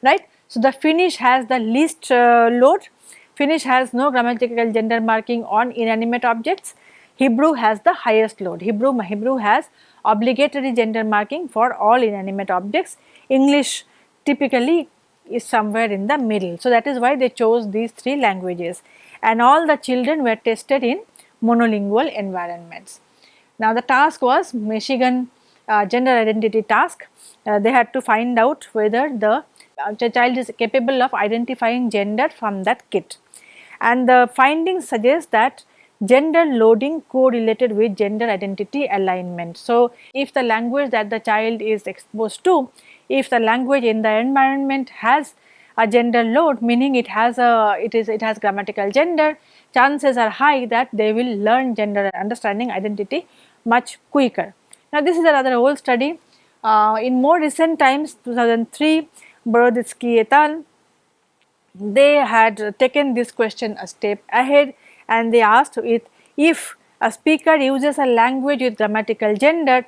right. So, the Finnish has the least uh, load, Finnish has no grammatical gender marking on inanimate objects, Hebrew has the highest load, Hebrew, Hebrew has obligatory gender marking for all inanimate objects, English typically is somewhere in the middle. So, that is why they chose these three languages and all the children were tested in monolingual environments. Now, the task was Michigan uh, gender identity task. Uh, they had to find out whether the uh, child is capable of identifying gender from that kit. And the findings suggest that gender loading correlated with gender identity alignment. So, if the language that the child is exposed to if the language in the environment has a gender load meaning it has a it is it has grammatical gender chances are high that they will learn gender understanding identity much quicker. Now this is another old study uh, in more recent times 2003 Boroditsky et al they had taken this question a step ahead and they asked it if a speaker uses a language with grammatical gender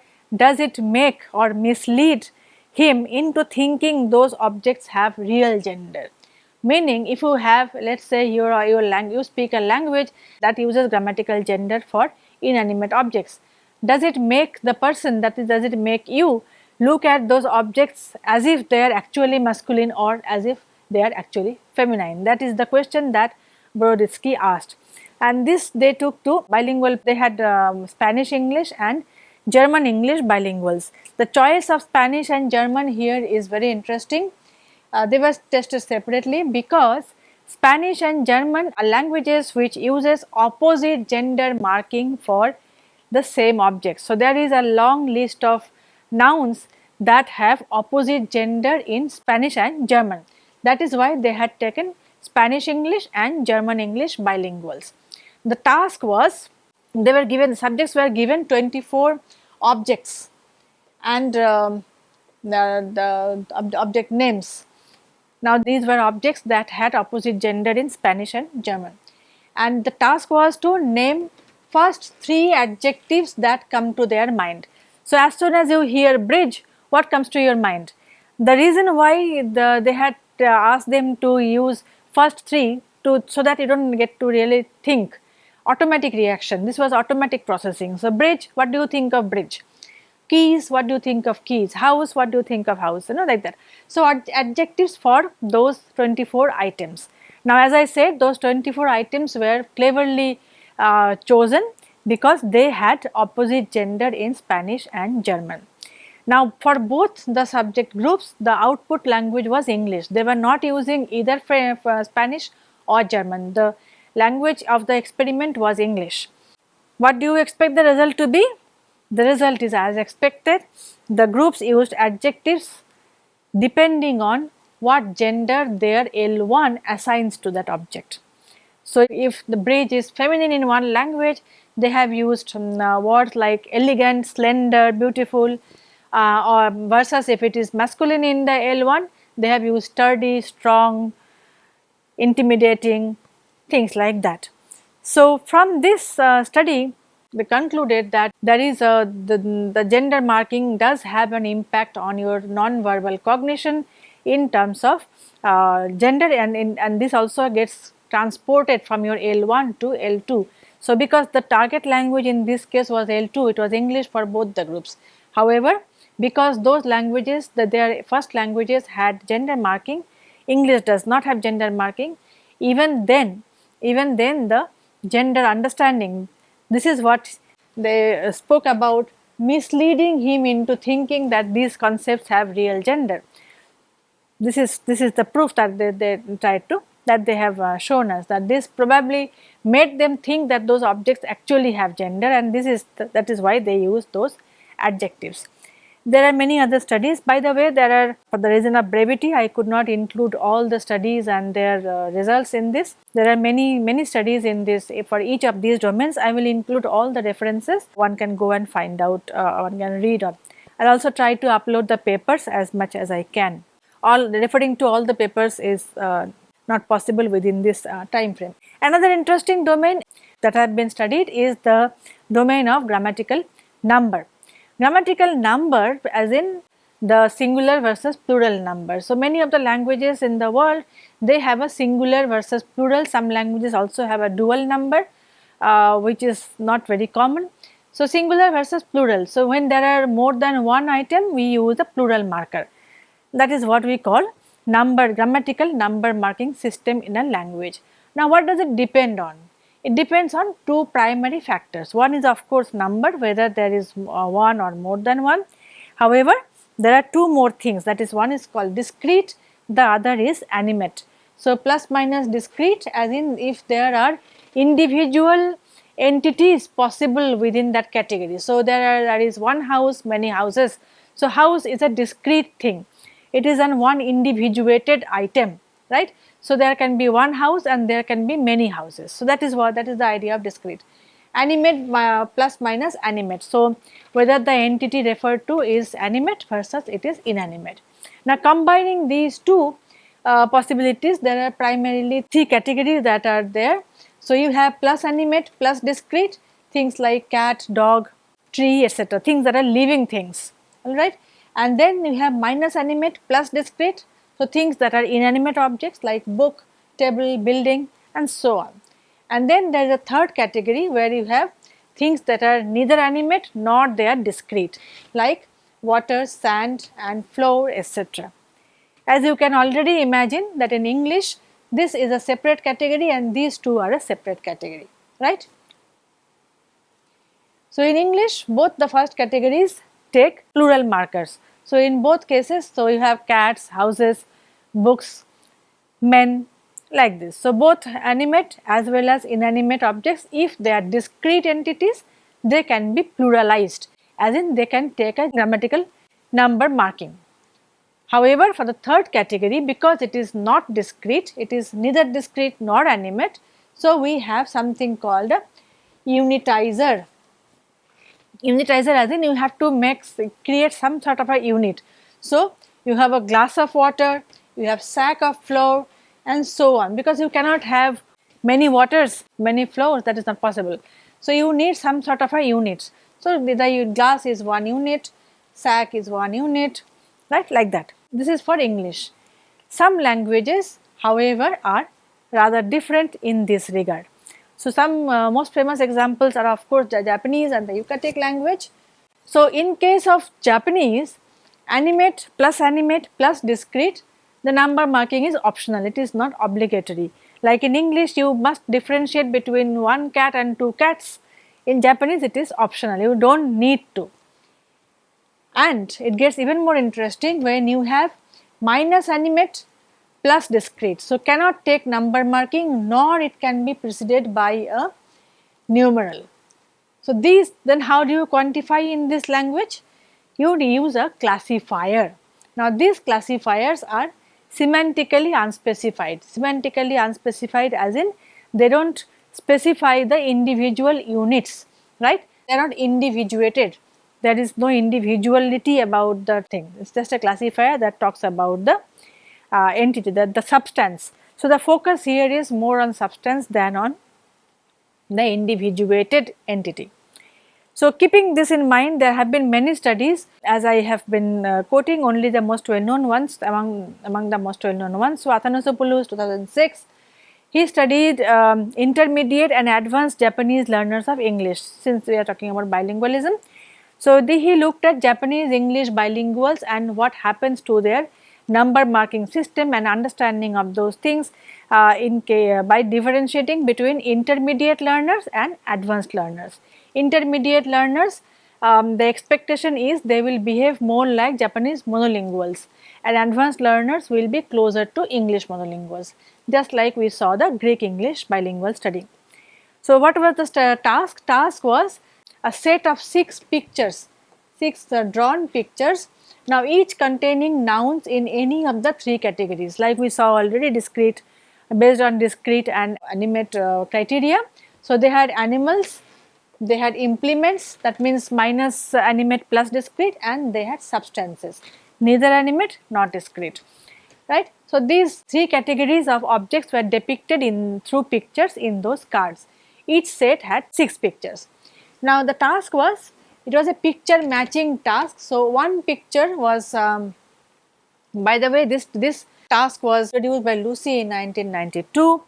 does it make or mislead him into thinking those objects have real gender. Meaning if you have let us say your, your language, you speak a language that uses grammatical gender for inanimate objects. Does it make the person that is does it make you look at those objects as if they are actually masculine or as if they are actually feminine. That is the question that Boroditsky asked and this they took to bilingual they had um, Spanish English and German English bilinguals. The choice of Spanish and German here is very interesting. Uh, they were tested separately because Spanish and German are languages which uses opposite gender marking for the same object. So, there is a long list of nouns that have opposite gender in Spanish and German. That is why they had taken Spanish English and German English bilinguals. The task was they were given subjects were given 24 objects and um, the, the object names. Now these were objects that had opposite gender in Spanish and German and the task was to name first three adjectives that come to their mind. So as soon as you hear bridge what comes to your mind? The reason why the, they had uh, asked them to use first three to so that you do not get to really think automatic reaction. This was automatic processing. So, bridge, what do you think of bridge? Keys, what do you think of keys? House, what do you think of house? You know, like that. So, ad adjectives for those 24 items. Now, as I said, those 24 items were cleverly uh, chosen because they had opposite gender in Spanish and German. Now, for both the subject groups, the output language was English. They were not using either Spanish or German. The language of the experiment was English. What do you expect the result to be? The result is as expected. The groups used adjectives depending on what gender their L1 assigns to that object. So, if the bridge is feminine in one language, they have used um, uh, words like elegant, slender, beautiful uh, or versus if it is masculine in the L1, they have used sturdy, strong, intimidating, things like that. So, from this uh, study we concluded that there is a the, the gender marking does have an impact on your non-verbal cognition in terms of uh, gender and, in, and this also gets transported from your L1 to L2. So, because the target language in this case was L2 it was English for both the groups. However, because those languages that their first languages had gender marking English does not have gender marking even then even then the gender understanding this is what they spoke about misleading him into thinking that these concepts have real gender. This is this is the proof that they, they tried to that they have uh, shown us that this probably made them think that those objects actually have gender and this is th that is why they use those adjectives. There are many other studies. By the way, there are for the reason of brevity, I could not include all the studies and their uh, results in this. There are many many studies in this for each of these domains. I will include all the references. One can go and find out. Uh, one can read on. I will also try to upload the papers as much as I can. All referring to all the papers is uh, not possible within this uh, time frame. Another interesting domain that have been studied is the domain of grammatical number grammatical number as in the singular versus plural number. So, many of the languages in the world they have a singular versus plural some languages also have a dual number uh, which is not very common. So, singular versus plural. So, when there are more than one item we use a plural marker that is what we call number grammatical number marking system in a language. Now, what does it depend on? It depends on two primary factors. One is of course number whether there is uh, one or more than one. However, there are two more things that is one is called discrete, the other is animate. So, plus minus discrete as in if there are individual entities possible within that category. So, there are there is one house many houses. So, house is a discrete thing, it is an one individuated item right. So, there can be one house and there can be many houses. So, that is what that is the idea of discrete. Animate uh, plus minus animate. So, whether the entity referred to is animate versus it is inanimate. Now, combining these two uh, possibilities there are primarily three categories that are there. So, you have plus animate plus discrete things like cat, dog, tree etc. things that are living things alright and then you have minus animate plus discrete so, things that are inanimate objects like book, table, building and so on. And then there is a third category where you have things that are neither animate nor they are discrete like water, sand and floor etc. As you can already imagine that in English this is a separate category and these two are a separate category, right. So, in English both the first categories take plural markers. So, in both cases, so you have cats, houses, books, men like this. So, both animate as well as inanimate objects if they are discrete entities they can be pluralized as in they can take a grammatical number marking. However, for the third category because it is not discrete, it is neither discrete nor animate. So, we have something called a unitizer. Unitizer as in you have to make create some sort of a unit. So, you have a glass of water, you have sack of flour and so on because you cannot have many waters, many flours that is not possible. So, you need some sort of a unit. So, the glass is one unit, sack is one unit right like that. This is for English. Some languages however are rather different in this regard. So, some uh, most famous examples are of course the Japanese and the Yucatec language. So, in case of Japanese animate plus animate plus discrete the number marking is optional, it is not obligatory. Like in English, you must differentiate between one cat and two cats. In Japanese, it is optional, you do not need to. And it gets even more interesting when you have minus animate plus discrete. So, cannot take number marking nor it can be preceded by a numeral. So, these then how do you quantify in this language? You would use a classifier. Now, these classifiers are semantically unspecified. Semantically unspecified as in they do not specify the individual units, right. They are not individuated. There is no individuality about the thing. It is just a classifier that talks about the uh, entity, the, the substance. So, the focus here is more on substance than on the individuated entity. So, keeping this in mind there have been many studies as I have been uh, quoting only the most well known ones among, among the most well known ones. So, Athanasopoulos 2006 he studied um, intermediate and advanced Japanese learners of English since we are talking about bilingualism. So, the, he looked at Japanese English bilinguals and what happens to their number marking system and understanding of those things uh, in uh, by differentiating between intermediate learners and advanced learners intermediate learners um, the expectation is they will behave more like Japanese monolinguals and advanced learners will be closer to English monolinguals just like we saw the Greek English bilingual study. So, what was the task? Task was a set of 6 pictures, 6 uh, drawn pictures now each containing nouns in any of the three categories like we saw already discrete based on discrete and animate uh, criteria. So, they had animals, they had implements that means minus animate plus discrete and they had substances neither animate nor discrete right. So, these three categories of objects were depicted in through pictures in those cards each set had 6 pictures. Now, the task was it was a picture matching task. So, one picture was um, by the way this this task was produced by Lucy in 1992.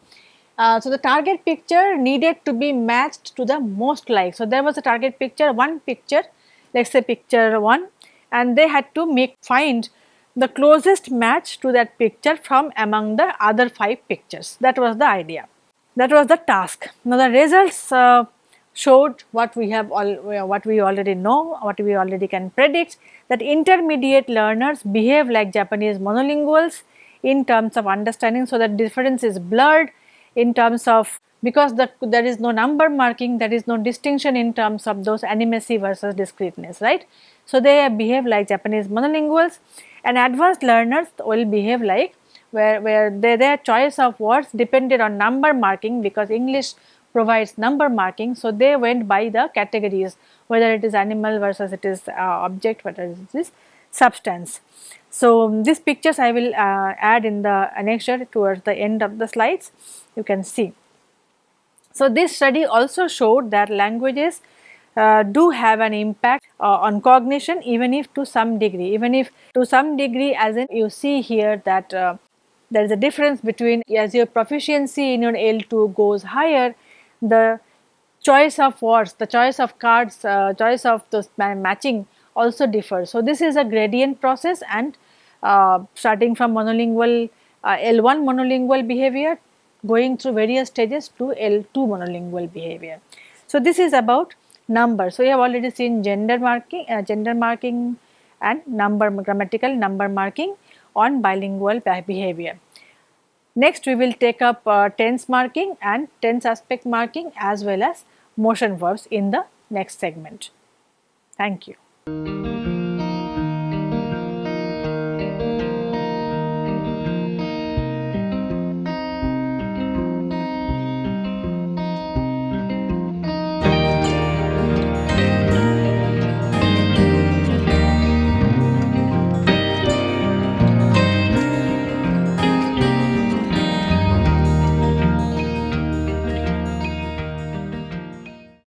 Uh, so, the target picture needed to be matched to the most like. So, there was a target picture one picture let us say picture 1 and they had to make find the closest match to that picture from among the other 5 pictures that was the idea that was the task. Now, the results uh, showed what we have all what we already know what we already can predict that intermediate learners behave like Japanese monolinguals in terms of understanding so that difference is blurred in terms of because the, there is no number marking there is no distinction in terms of those animacy versus discreteness right. So, they behave like Japanese monolinguals and advanced learners will behave like where, where they, their choice of words depended on number marking because English provides number marking. So, they went by the categories whether it is animal versus it is uh, object whether it is substance. So, these pictures I will uh, add in the annexure towards the end of the slides you can see. So, this study also showed that languages uh, do have an impact uh, on cognition even if to some degree even if to some degree as in you see here that uh, there is a difference between as your proficiency in your L2 goes higher the choice of words, the choice of cards, uh, choice of those matching also differs. So, this is a gradient process and starting from monolingual uh, L1 monolingual behavior going through various stages to L2 monolingual behavior. So, this is about number. So, we have already seen gender marking, uh, gender marking and number grammatical number marking on bilingual behavior. Next we will take up uh, tense marking and tense aspect marking as well as motion verbs in the next segment. Thank you.